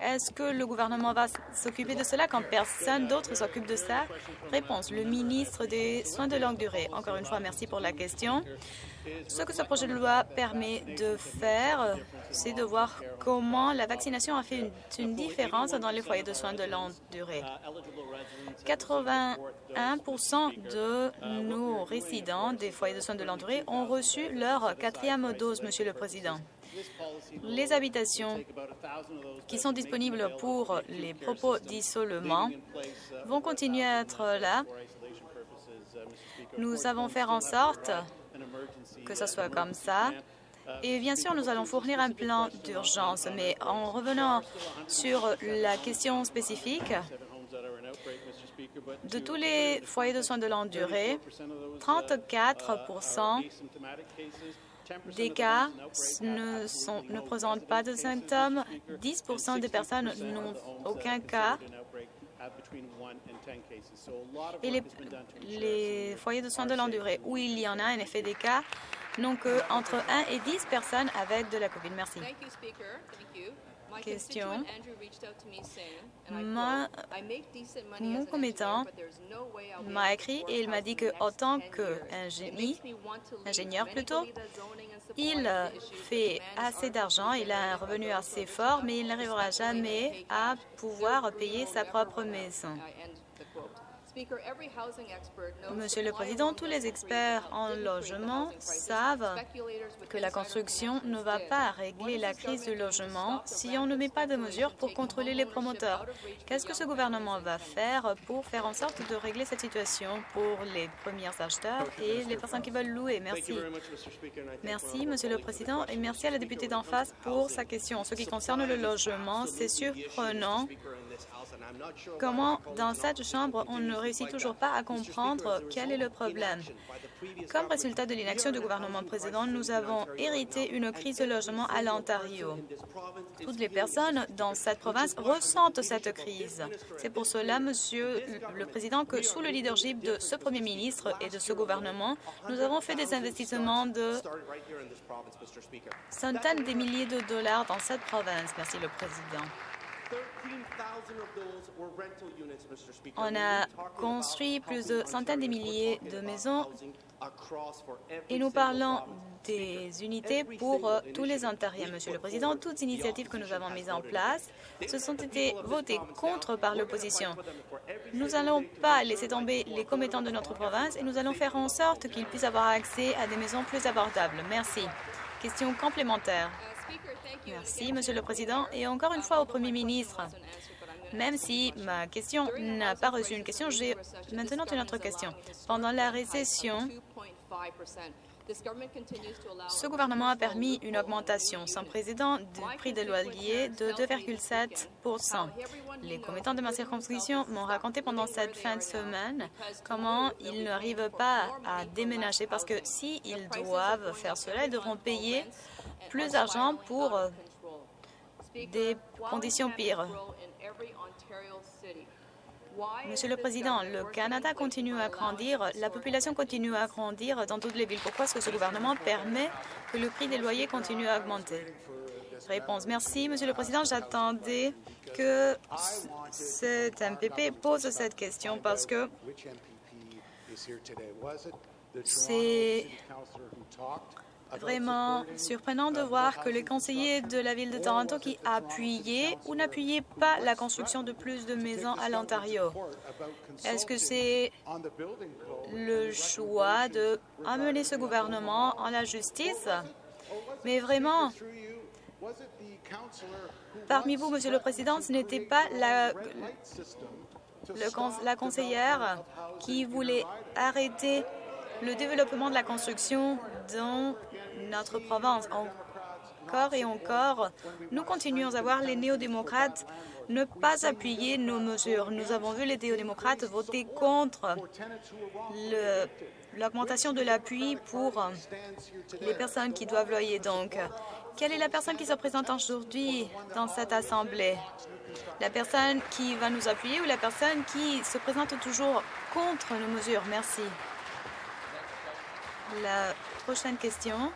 Est-ce que le gouvernement va s'occuper de cela quand personne d'autre s'occupe de ça? Réponse, le ministre des Soins de longue durée. Encore une fois, merci pour la question. Ce que ce projet de loi permet de faire, c'est de voir comment la vaccination a fait une, différence dans les foyers de soins de longue durée. 81% de nos résidents des foyers de soins de longue durée ont reçu leur quatrième dose, Monsieur le Président. Les habitations qui sont disponibles pour les propos d'isolement vont continuer à être là. Nous avons fait en sorte que ce soit comme ça. Et bien sûr, nous allons fournir un plan d'urgence, mais en revenant sur la question spécifique, de tous les foyers de soins de longue durée, 34 des cas ne, présentent pas de symptômes, 10 des personnes n'ont aucun cas. Et les, foyers de soins de longue durée où il y en a un effet des cas n'ont qu'entre 1 et 10 personnes avec de la COVID. Merci question. mon commettant m'a écrit et il m'a dit qu'en tant qu'ingénieur, plutôt, il fait assez d'argent, il a un revenu assez fort, mais il n'arrivera jamais à pouvoir payer sa propre maison. Monsieur le Président, tous les experts en logement savent que la construction ne va pas régler la crise du logement si on ne met pas de mesures pour contrôler les promoteurs. Qu'est-ce que ce gouvernement va faire pour faire en sorte de régler cette situation pour les premiers acheteurs et les personnes qui veulent louer? Merci. Merci, Monsieur le Président, et merci à la députée d'en face pour sa question. En ce qui concerne le logement, c'est surprenant Comment, dans cette Chambre, on ne réussit toujours pas à comprendre quel est le problème? Comme résultat de l'inaction du gouvernement précédent, nous avons hérité une crise de logement à l'Ontario. Toutes les personnes dans cette province ressentent cette crise. C'est pour cela, Monsieur le Président, que sous le leadership de ce Premier ministre et de ce gouvernement, nous avons fait des investissements de centaines de milliers de dollars dans cette province. Merci, le Président. On a construit plus de centaines de milliers de maisons et nous parlons des unités pour euh, tous les Ontariens. Monsieur le Président, toutes initiatives que nous avons mises en place se sont été votées contre par l'opposition. Nous n'allons pas laisser tomber les commettants de notre province et nous allons faire en sorte qu'ils puissent avoir accès à des maisons plus abordables. Merci. Question complémentaire. Merci, Monsieur le Président. Et encore une fois au Premier ministre, même si ma question n'a pas reçu une question, j'ai maintenant une autre question. Pendant la récession, ce gouvernement a permis une augmentation sans précédent du prix des loyers de 2,7% Les commettants de ma circonscription m'ont raconté pendant cette fin de semaine comment ils n'arrivent pas à déménager parce que s'ils doivent faire cela, ils devront payer plus d'argent pour euh, des conditions pires. Monsieur le Président, le Canada continue à grandir, la population continue à grandir dans toutes les villes. Pourquoi est-ce que ce gouvernement permet que le prix des loyers continue à augmenter? Réponse. Merci, Monsieur le Président. J'attendais que cet MPP pose cette question parce que C'est vraiment surprenant de voir que les conseillers de la Ville de Toronto qui appuyaient ou n'appuyaient pas la construction de plus de maisons à l'Ontario. Est-ce que c'est le choix de amener ce gouvernement en la justice? Mais vraiment, parmi vous, Monsieur le Président, ce n'était pas la, la conseillère qui voulait arrêter le développement de la construction dans notre province. Encore et encore, nous continuons à voir les néo-démocrates ne pas appuyer nos mesures. Nous avons vu les néo-démocrates voter contre l'augmentation de l'appui pour les personnes qui doivent loyer. Donc, quelle est la personne qui se présente aujourd'hui dans cette Assemblée? La personne qui va nous appuyer ou la personne qui se présente toujours contre nos mesures? Merci. La prochaine question.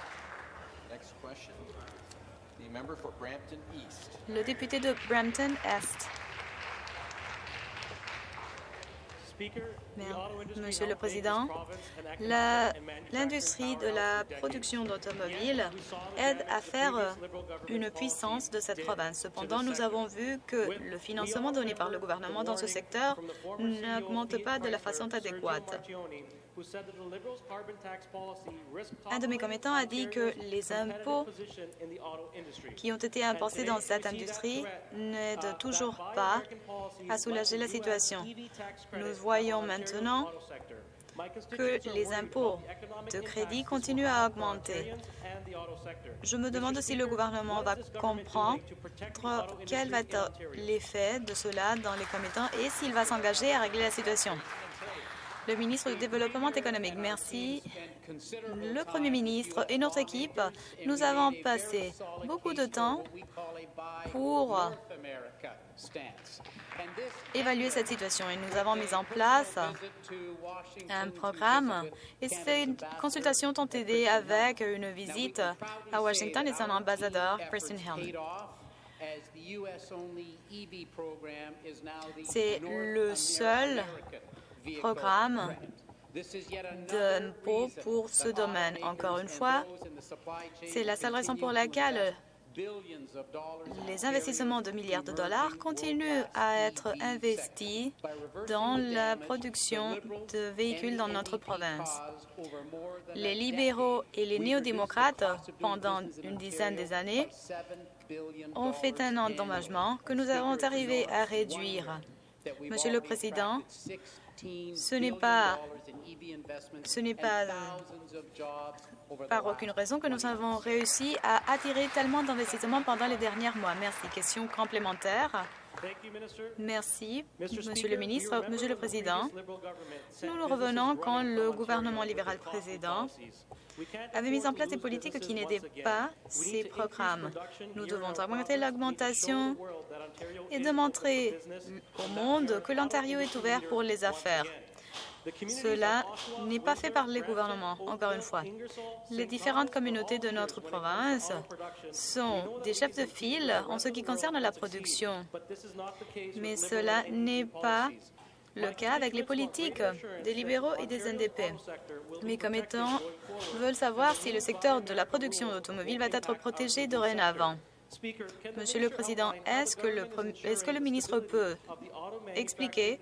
Le député de Brampton-Est. Monsieur le Président, l'industrie de la production d'automobiles aide à faire une puissance de cette province. Cependant, nous avons vu que le financement donné par le gouvernement dans ce secteur n'augmente pas de la façon adéquate. Un de mes commettants a dit que les impôts qui ont été imposés dans cette industrie n'aident toujours pas à soulager la situation. Nous voyons maintenant que les impôts de crédit continuent à augmenter. Je me demande si le gouvernement va comprendre quel va être l'effet de cela dans les commettants et s'il va s'engager à régler la situation. Le ministre du Développement économique, merci. Le Premier ministre et notre équipe, nous avons passé beaucoup de temps pour évaluer cette situation et nous avons mis en place un programme et ces consultations ont aidé avec une visite à Washington et son ambassadeur, Kristen Hill. C'est le seul programme d'impôt pour ce domaine. Encore une fois, c'est la seule raison pour laquelle les investissements de milliards de dollars continuent à être investis dans la production de véhicules dans notre province. Les libéraux et les néo-démocrates, pendant une dizaine d'années, ont fait un endommagement que nous avons arrivé à réduire. Monsieur le Président, ce n'est pas, ce n'est pas par aucune raison que nous avons réussi à attirer tellement d'investissements pendant les derniers mois. Merci. Question complémentaire. Merci, Monsieur le ministre. Monsieur le Président, nous nous revenons quand le gouvernement libéral président avait mis en place des politiques qui n'aidaient pas ces programmes. Nous devons augmenter l'augmentation et démontrer au monde que l'Ontario est ouvert pour les affaires. Cela n'est pas fait par les gouvernements, encore une fois. Les différentes communautés de notre province sont des chefs de file en ce qui concerne la production. Mais cela n'est pas le cas avec les politiques des libéraux et des NDP. Mes commettants veulent savoir si le secteur de la production d'automobiles va être protégé dorénavant. Monsieur le Président, est-ce que le, est que le ministre peut expliquer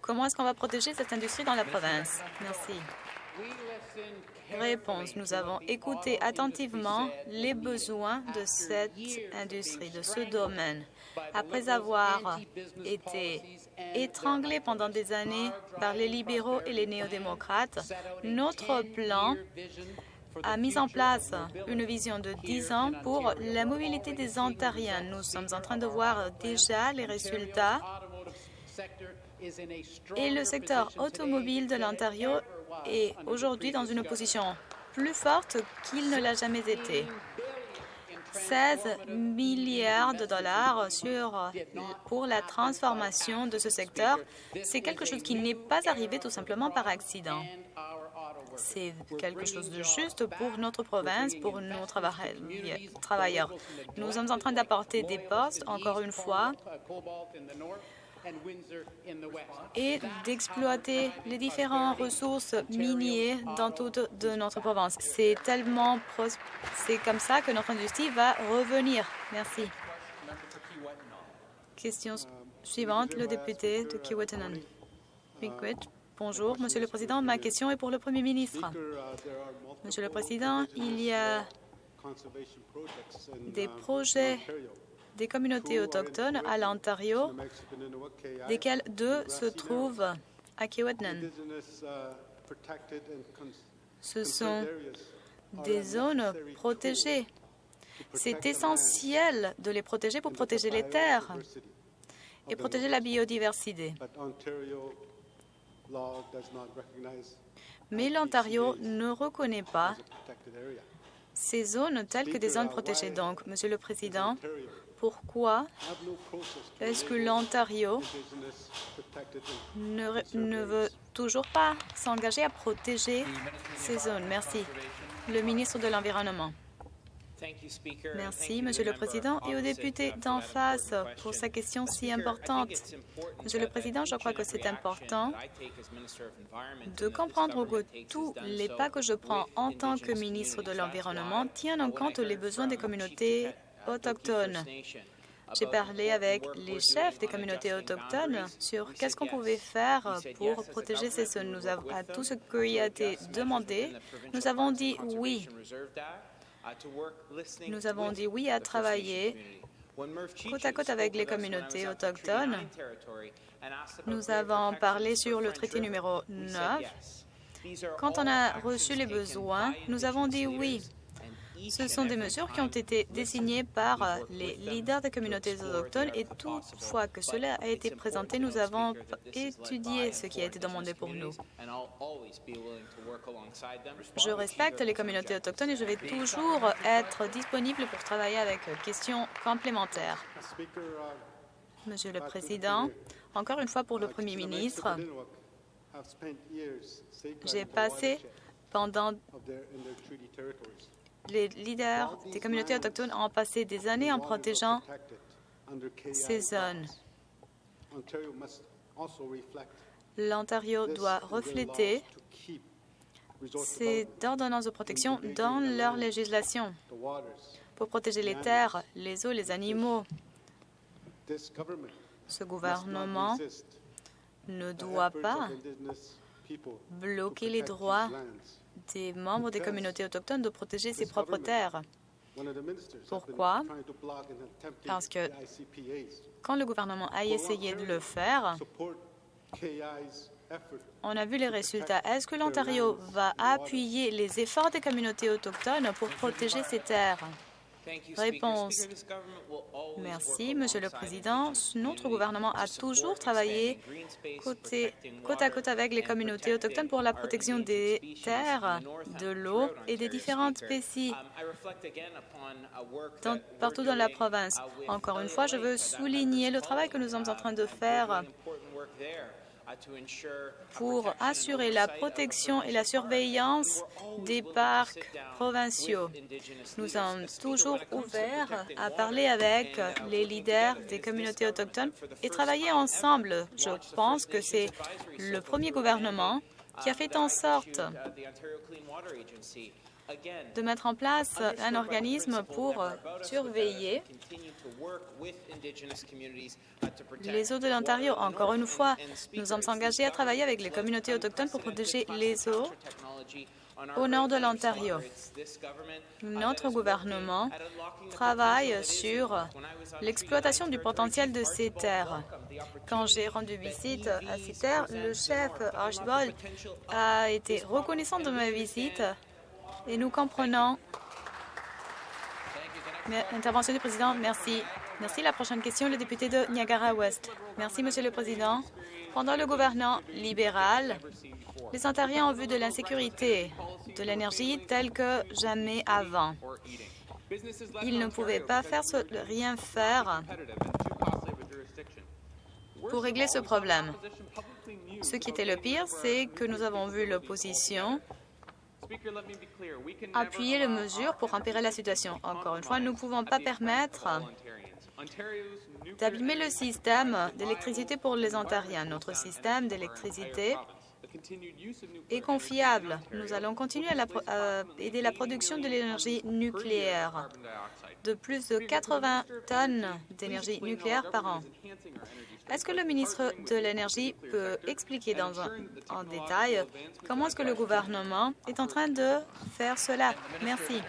comment est-ce qu'on va protéger cette industrie dans la province? Merci. Réponse. Nous avons écouté attentivement les besoins de cette industrie, de ce domaine. Après avoir été étranglés pendant des années par les libéraux et les néo-démocrates, notre plan a mis en place une vision de 10 ans pour la mobilité des Ontariens. Nous sommes en train de voir déjà les résultats et le secteur automobile de l'Ontario est aujourd'hui dans une position plus forte qu'il ne l'a jamais été. 16 milliards de dollars sur, pour la transformation de ce secteur, c'est quelque chose qui n'est pas arrivé tout simplement par accident. C'est quelque chose de juste pour notre province, pour nos travailleurs. Nous sommes en train d'apporter des postes, encore une fois, et d'exploiter les différentes ressources minières dans toute de notre province. C'est tellement c'est comme ça que notre industrie va revenir. Merci. Question suivante, le député de Kiwetanan. Bonjour, Monsieur le Président. Ma question est pour le Premier ministre. Monsieur le Président, il y a des projets des communautés autochtones à l'Ontario, desquels deux se trouvent à Kiwetnan. Ce sont des zones protégées. C'est essentiel de les protéger pour protéger les terres et protéger la biodiversité. Mais l'Ontario ne reconnaît pas ces zones telles que des zones protégées. Donc, Monsieur le Président, pourquoi est-ce que l'Ontario ne, ne, veut toujours pas s'engager à protéger ces zones? Merci. Le ministre de l'Environnement. Merci, Monsieur le Président, et au député d'en face pour sa question si importante. Monsieur le Président, je crois que c'est important de comprendre que tous les pas que je prends en tant que ministre de l'Environnement tiennent en compte les besoins des communautés autochtones. J'ai parlé avec les chefs des communautés autochtones sur qu'est-ce qu'on pouvait faire pour protéger ces zones. Nous avons, à tout ce qui a été demandé, nous avons dit oui. Nous avons dit oui à travailler côte à côte avec les communautés autochtones. Nous avons parlé sur le traité numéro 9. Quand on a reçu les besoins, nous avons dit oui. Ce sont des mesures qui ont été désignées par euh, les leaders des communautés autochtones et toutefois que cela a été présenté, nous avons étudié ce qui a été demandé pour nous. Je respecte les communautés autochtones et je vais toujours être disponible pour travailler avec questions complémentaires. Monsieur le Président, encore une fois pour le Premier ministre, j'ai passé pendant les leaders des communautés autochtones ont passé des années en protégeant ces zones. L'Ontario doit refléter ces ordonnances de protection dans leur législation pour protéger les terres, les eaux, les animaux. Ce gouvernement ne doit pas bloquer les droits des membres des communautés autochtones de protéger ses propres terres. Pourquoi? Parce que quand le gouvernement a essayé de le faire, on a vu les résultats. Est-ce que l'Ontario va appuyer les efforts des communautés autochtones pour protéger ses terres? Réponse. Merci, Monsieur le Président. Notre gouvernement a toujours travaillé côte à côte avec les communautés autochtones pour la protection des terres, de l'eau et des différentes spécies. partout dans la province. Encore une fois, je veux souligner le travail que nous sommes en train de faire pour assurer la protection et la surveillance des parcs provinciaux. Nous sommes toujours ouverts à parler avec les leaders des communautés autochtones et travailler ensemble. Je pense que c'est le premier gouvernement qui a fait en sorte de mettre en place un organisme pour surveiller les eaux de l'Ontario. Encore une fois, nous sommes engagés à travailler avec les communautés autochtones pour protéger les eaux au nord de l'Ontario. Notre gouvernement travaille sur l'exploitation du potentiel de ces terres. Quand j'ai rendu visite à ces terres, le chef Archibald a été reconnaissant de ma visite et nous comprenons. Intervention du président, merci. Merci. La prochaine question, le député de Niagara-Ouest. Merci, Monsieur le Président. Pendant le gouvernement libéral, les Ontariens ont vu de l'insécurité, de l'énergie telle que jamais avant. Ils ne pouvaient pas faire rien faire pour régler ce problème. Ce qui était le pire, c'est que nous avons vu l'opposition appuyer les mesures pour empirer la situation. Encore une fois, nous ne pouvons pas permettre d'abîmer le système d'électricité pour les Ontariens. Notre système d'électricité est confiable. Nous allons continuer à, aider la production de l'énergie nucléaire de plus de 80 tonnes d'énergie nucléaire par an. Est-ce que le ministre de l'Énergie peut expliquer dans un, en détail comment est-ce que le gouvernement est en train de faire cela? Merci.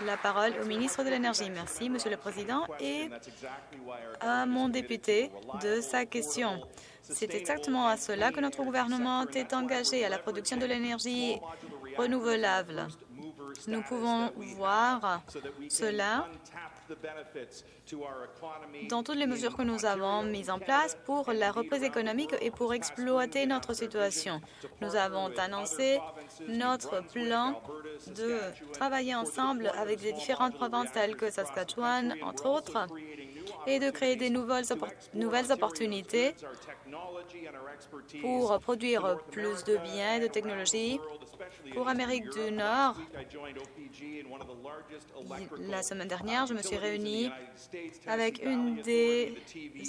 La parole au ministre de l'Énergie. Merci, Monsieur le Président, et à mon député de sa question. C'est exactement à cela que notre gouvernement est engagé, à la production de l'énergie renouvelable. Nous pouvons voir cela dans toutes les mesures que nous avons mises en place pour la reprise économique et pour exploiter notre situation. Nous avons annoncé notre plan de travailler ensemble avec les différentes provinces telles que Saskatchewan, entre autres, et de créer des nouvelles, opportunités pour produire plus de biens et de technologies pour Amérique du Nord. La semaine dernière, je me suis réunie avec une des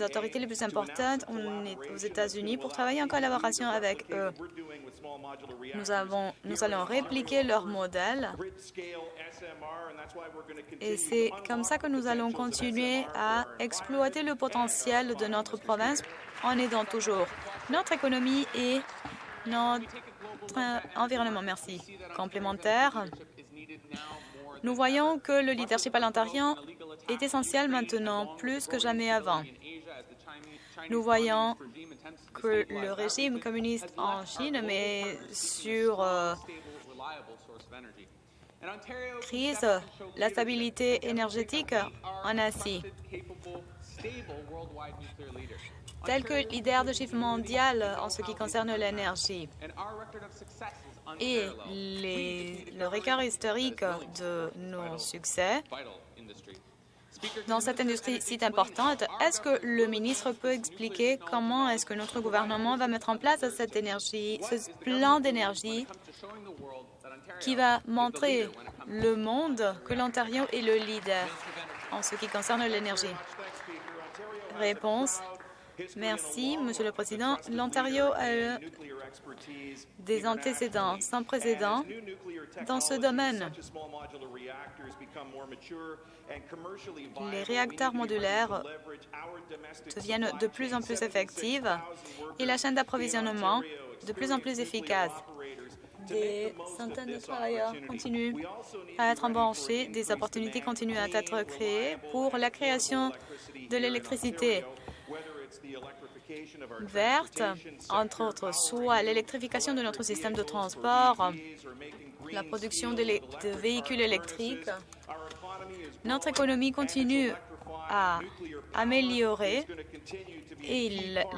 autorités les plus importantes aux États-Unis pour travailler en collaboration avec eux. Nous allons répliquer leur modèle et c'est comme ça que nous allons continuer à exploiter le potentiel de notre province en aidant toujours notre économie et notre environnement. Merci. Complémentaire. Nous voyons que le leadership à l'Ontario est essentiel maintenant, plus que jamais avant. Nous voyons que le régime communiste en Chine met sur euh, crise la stabilité énergétique en Asie. Tel que leader de chiffre mondial en ce qui concerne l'énergie. Et le record historique de nos succès dans cette industrie si importante, est-ce que le ministre peut expliquer comment est-ce que notre gouvernement va mettre en place cette énergie, ce plan d'énergie qui va montrer le monde que l'Ontario est le leader en ce qui concerne l'énergie? Réponse. Merci, Monsieur le Président. L'Ontario a des antécédents sans précédent dans ce domaine. Les réacteurs modulaires deviennent de plus en plus effectifs et la chaîne d'approvisionnement de plus en plus efficace. Des centaines de travailleurs continuent à être embauchés, des opportunités continuent à être créées pour la création de l'électricité verte, entre autres, soit l'électrification de notre système de transport, la production de, véhicules électriques. Notre économie continue à améliorer et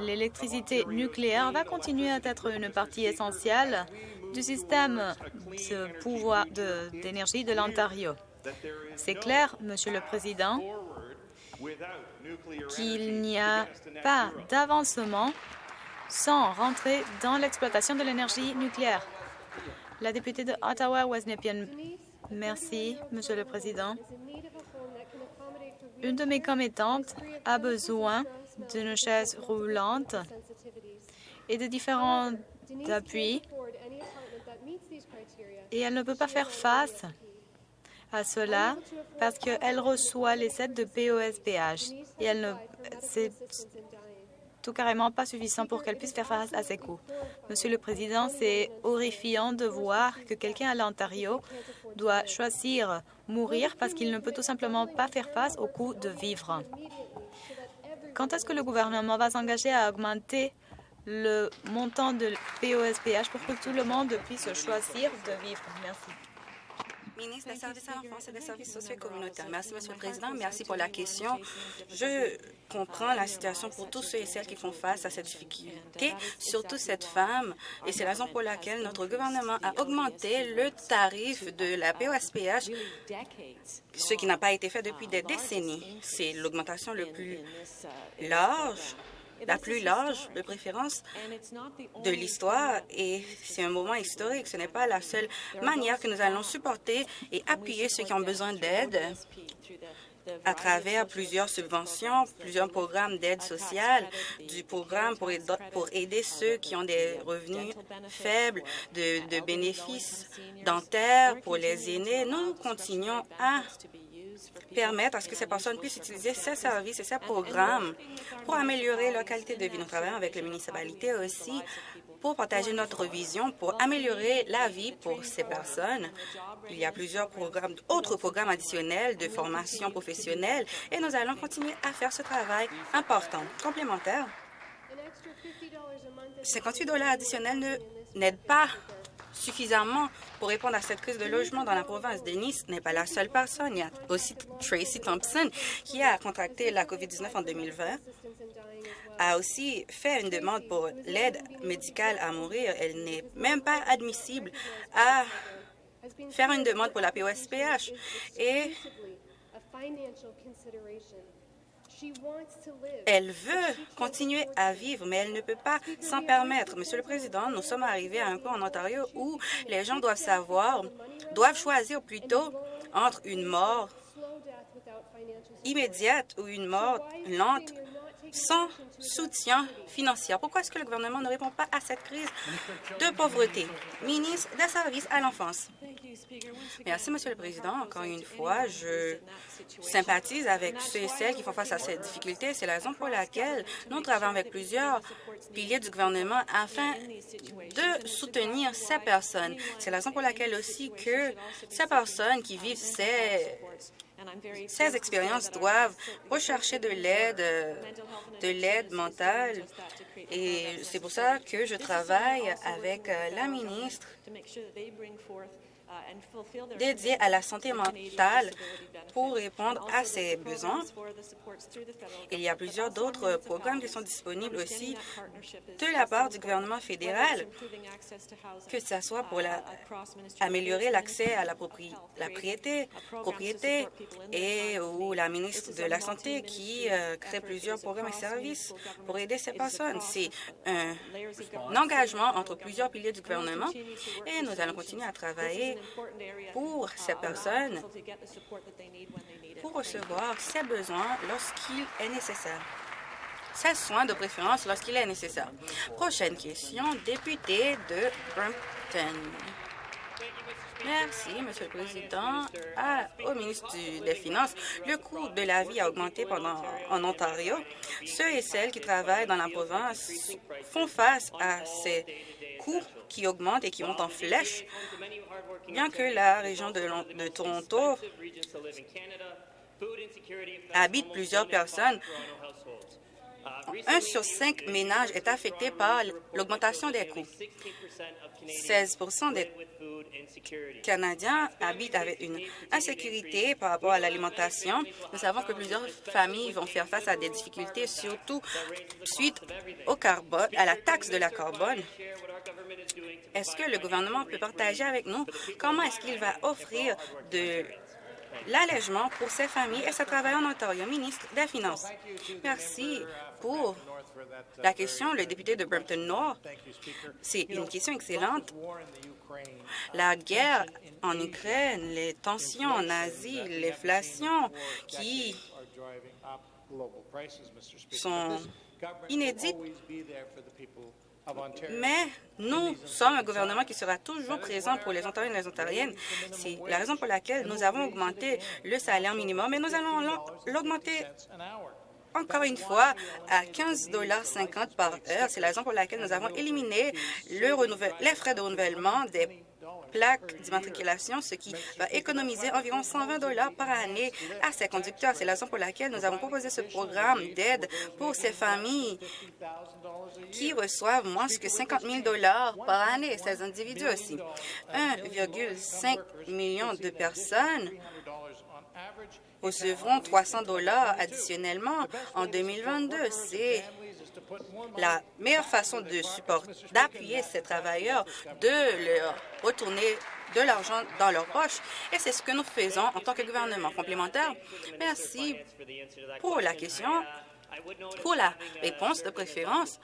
l'électricité nucléaire va continuer à être une partie essentielle du système de pouvoir d'énergie de, de l'Ontario. C'est clair, Monsieur le Président, qu'il n'y a pas d'avancement sans rentrer dans l'exploitation de l'énergie nucléaire. La députée de Ottawa-West Merci, Monsieur le Président. Une de mes commettantes a besoin d'une chaise roulante et de différents appuis et elle ne peut pas faire face à cela parce qu'elle reçoit les aides de POSPH et elle ne, c'est tout carrément pas suffisant pour qu'elle puisse faire face à ses coûts. Monsieur le Président, c'est horrifiant de voir que quelqu'un à l'Ontario doit choisir mourir parce qu'il ne peut tout simplement pas faire face au coût de vivre. Quand est-ce que le gouvernement va s'engager à augmenter le montant de POSPH pour que tout le monde puisse choisir de vivre? Merci ministre des Services à l'enfance et des services sociaux et communautaires. Merci, Monsieur le Président. Merci pour la question. Je comprends la situation pour tous ceux et celles qui font face à cette difficulté, surtout cette femme, et c'est la raison pour laquelle notre gouvernement a augmenté le tarif de la POSPH, ce qui n'a pas été fait depuis des décennies. C'est l'augmentation le plus large la plus large de préférence de l'histoire et c'est un moment historique. Ce n'est pas la seule manière que nous allons supporter et appuyer ceux qui ont besoin d'aide à travers plusieurs subventions, plusieurs programmes d'aide sociale, du programme pour aider, ceux qui ont des revenus faibles, de bénéfices dentaires pour les aînés. Nous continuons à permettre à ce que ces personnes puissent utiliser ces services et ces programmes pour améliorer leur qualité de vie. Nous travaillons avec les municipalités aussi pour partager notre vision, pour améliorer la vie pour ces personnes. Il y a plusieurs programmes, autres programmes additionnels de formation professionnelle et nous allons continuer à faire ce travail important. Complémentaire, 58 dollars additionnels n'aident pas suffisamment pour répondre à cette crise de logement dans la province de Nice n'est pas la seule personne. Il y a aussi Tracy Thompson qui a contracté la COVID-19 en 2020 a aussi fait une demande pour l'aide médicale à mourir. Elle n'est même pas admissible à faire une demande pour la POSPH. Et elle veut continuer à vivre, mais elle ne peut pas s'en permettre. Monsieur le Président, nous sommes arrivés à un point en Ontario où les gens doivent savoir, doivent choisir plutôt entre une mort immédiate ou une mort lente sans soutien financier. Pourquoi est-ce que le gouvernement ne répond pas à cette crise de pauvreté? Ministre des services à l'enfance. Merci, Monsieur le Président. Encore une fois, je sympathise avec ceux et celles qui font face à cette difficulté. C'est la raison pour laquelle nous travaillons avec plusieurs piliers du gouvernement afin de soutenir ces personnes. C'est la raison pour laquelle aussi que ces personnes qui vivent ces ces expériences doivent rechercher de l'aide, de l'aide mentale. Et c'est pour ça que je travaille avec euh, la ministre dédié à la santé mentale pour répondre à ces besoins. Il y a plusieurs d'autres programmes qui sont disponibles aussi de la part du gouvernement fédéral, que ce soit pour la, améliorer l'accès à la propriété, propriété et ou la ministre de la Santé qui euh, crée plusieurs programmes et services pour aider ces personnes. C'est un engagement entre plusieurs piliers du gouvernement et nous allons continuer à travailler pour ces personnes pour recevoir ces besoins lorsqu'il est nécessaire. Ces soins de préférence lorsqu'il est nécessaire. Prochaine question, député de Brampton. Merci, Monsieur le Président. au ministre des Finances, le coût de la vie a augmenté pendant, en Ontario. Ceux et celles qui travaillent dans la province font face à ces qui augmentent et qui montent en flèche bien que la région de, de Toronto habite plusieurs personnes, un sur cinq ménages est affecté par l'augmentation des coûts. 16% des Canadiens habitent avec une insécurité par rapport à l'alimentation. Nous savons que plusieurs familles vont faire face à des difficultés, surtout suite au carbone, à la taxe de la carbone. Est-ce que le gouvernement peut partager avec nous comment est-ce qu'il va offrir de l'allègement pour ces familles et ce travail en Ontario, ministre des Finances. Merci pour la question, le député de Brampton Nord. C'est une question excellente. La guerre en Ukraine, les tensions en Asie, l'inflation qui sont inédites mais nous sommes un gouvernement qui sera toujours présent pour les Ontariens et les Ontariennes. C'est la raison pour laquelle nous avons augmenté le salaire minimum et nous allons l'augmenter encore une fois à 15,50 par heure. C'est la raison pour laquelle nous avons éliminé le les frais de renouvellement des plaques d'immatriculation, ce qui va économiser environ 120 dollars par année à ces conducteurs. C'est la raison pour laquelle nous avons proposé ce programme d'aide pour ces familles qui reçoivent moins que 50 000 dollars par année, ces individus aussi. 1,5 million de personnes recevront 300 dollars additionnellement en 2022. C'est la meilleure façon d'appuyer ces travailleurs, de leur retourner de l'argent dans leur poche. Et c'est ce que nous faisons en tant que gouvernement complémentaire. Merci pour la question. Pour la réponse de préférence,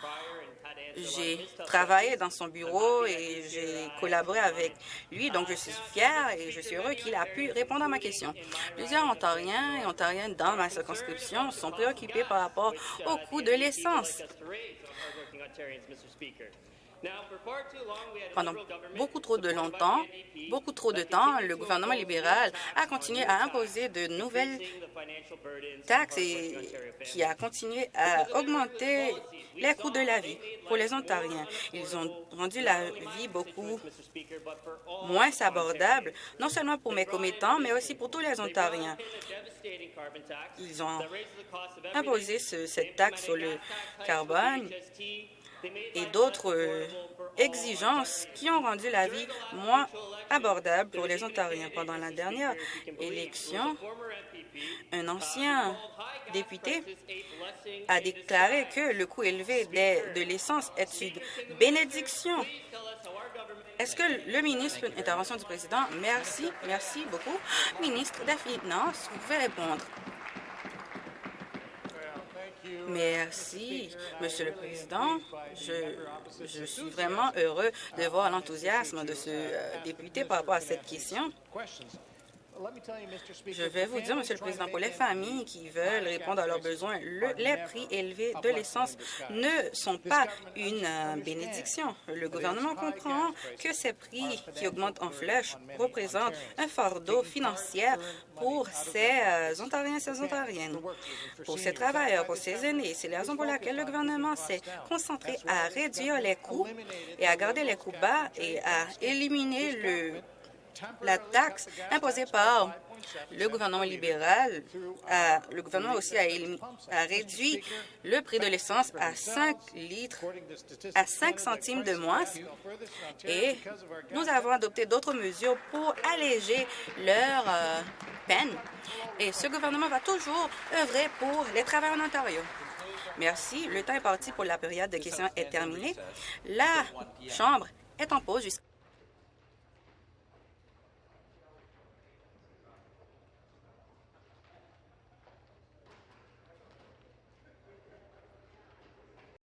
j'ai travaillé dans son bureau et j'ai collaboré avec lui, donc je suis fière et je suis heureux qu'il a pu répondre à ma question. Plusieurs Ontariens et Ontariennes dans ma circonscription sont préoccupés par rapport au coût de l'essence. Pendant beaucoup trop de longtemps, beaucoup trop de temps, le gouvernement libéral a continué à imposer de nouvelles taxes et qui a continué à augmenter les coûts de la vie pour les Ontariens. Ils ont rendu la vie beaucoup moins abordable, non seulement pour mes commettants, mais aussi pour tous les Ontariens. Ils ont imposé cette taxe sur le carbone et d'autres euh, exigences qui ont rendu la vie moins abordable pour les Ontariens. Pendant la dernière élection, un ancien député a déclaré que le coût élevé de, l'essence est une bénédiction. Est-ce que le ministre, intervention du président, merci, merci beaucoup. Ministre des Finances, vous pouvez répondre. Merci, Monsieur le Président. Je, suis vraiment heureux de voir l'enthousiasme de ce euh, député par rapport à cette question. Je vais vous dire, Monsieur le Président, pour les familles qui veulent répondre à leurs besoins, les prix élevés de l'essence ne sont pas une euh, bénédiction. Le gouvernement comprend que ces prix qui augmentent en flèche représentent un fardeau financier pour ces euh, Ontariens et ces Ontariennes, pour ces travailleurs, pour ces aînés. C'est la raison pour laquelle le gouvernement s'est concentré à réduire les coûts et à garder les coûts bas et à éliminer le la taxe imposée par le gouvernement libéral, le gouvernement aussi a, réduit le prix de l'essence à 5 litres, à 5 centimes de moins. Et nous avons adopté d'autres mesures pour alléger leur euh, peine. Et ce gouvernement va toujours œuvrer pour les travailleurs en Ontario. Merci. Le temps est parti pour la période de questions est terminée. La Chambre est en pause jusqu'à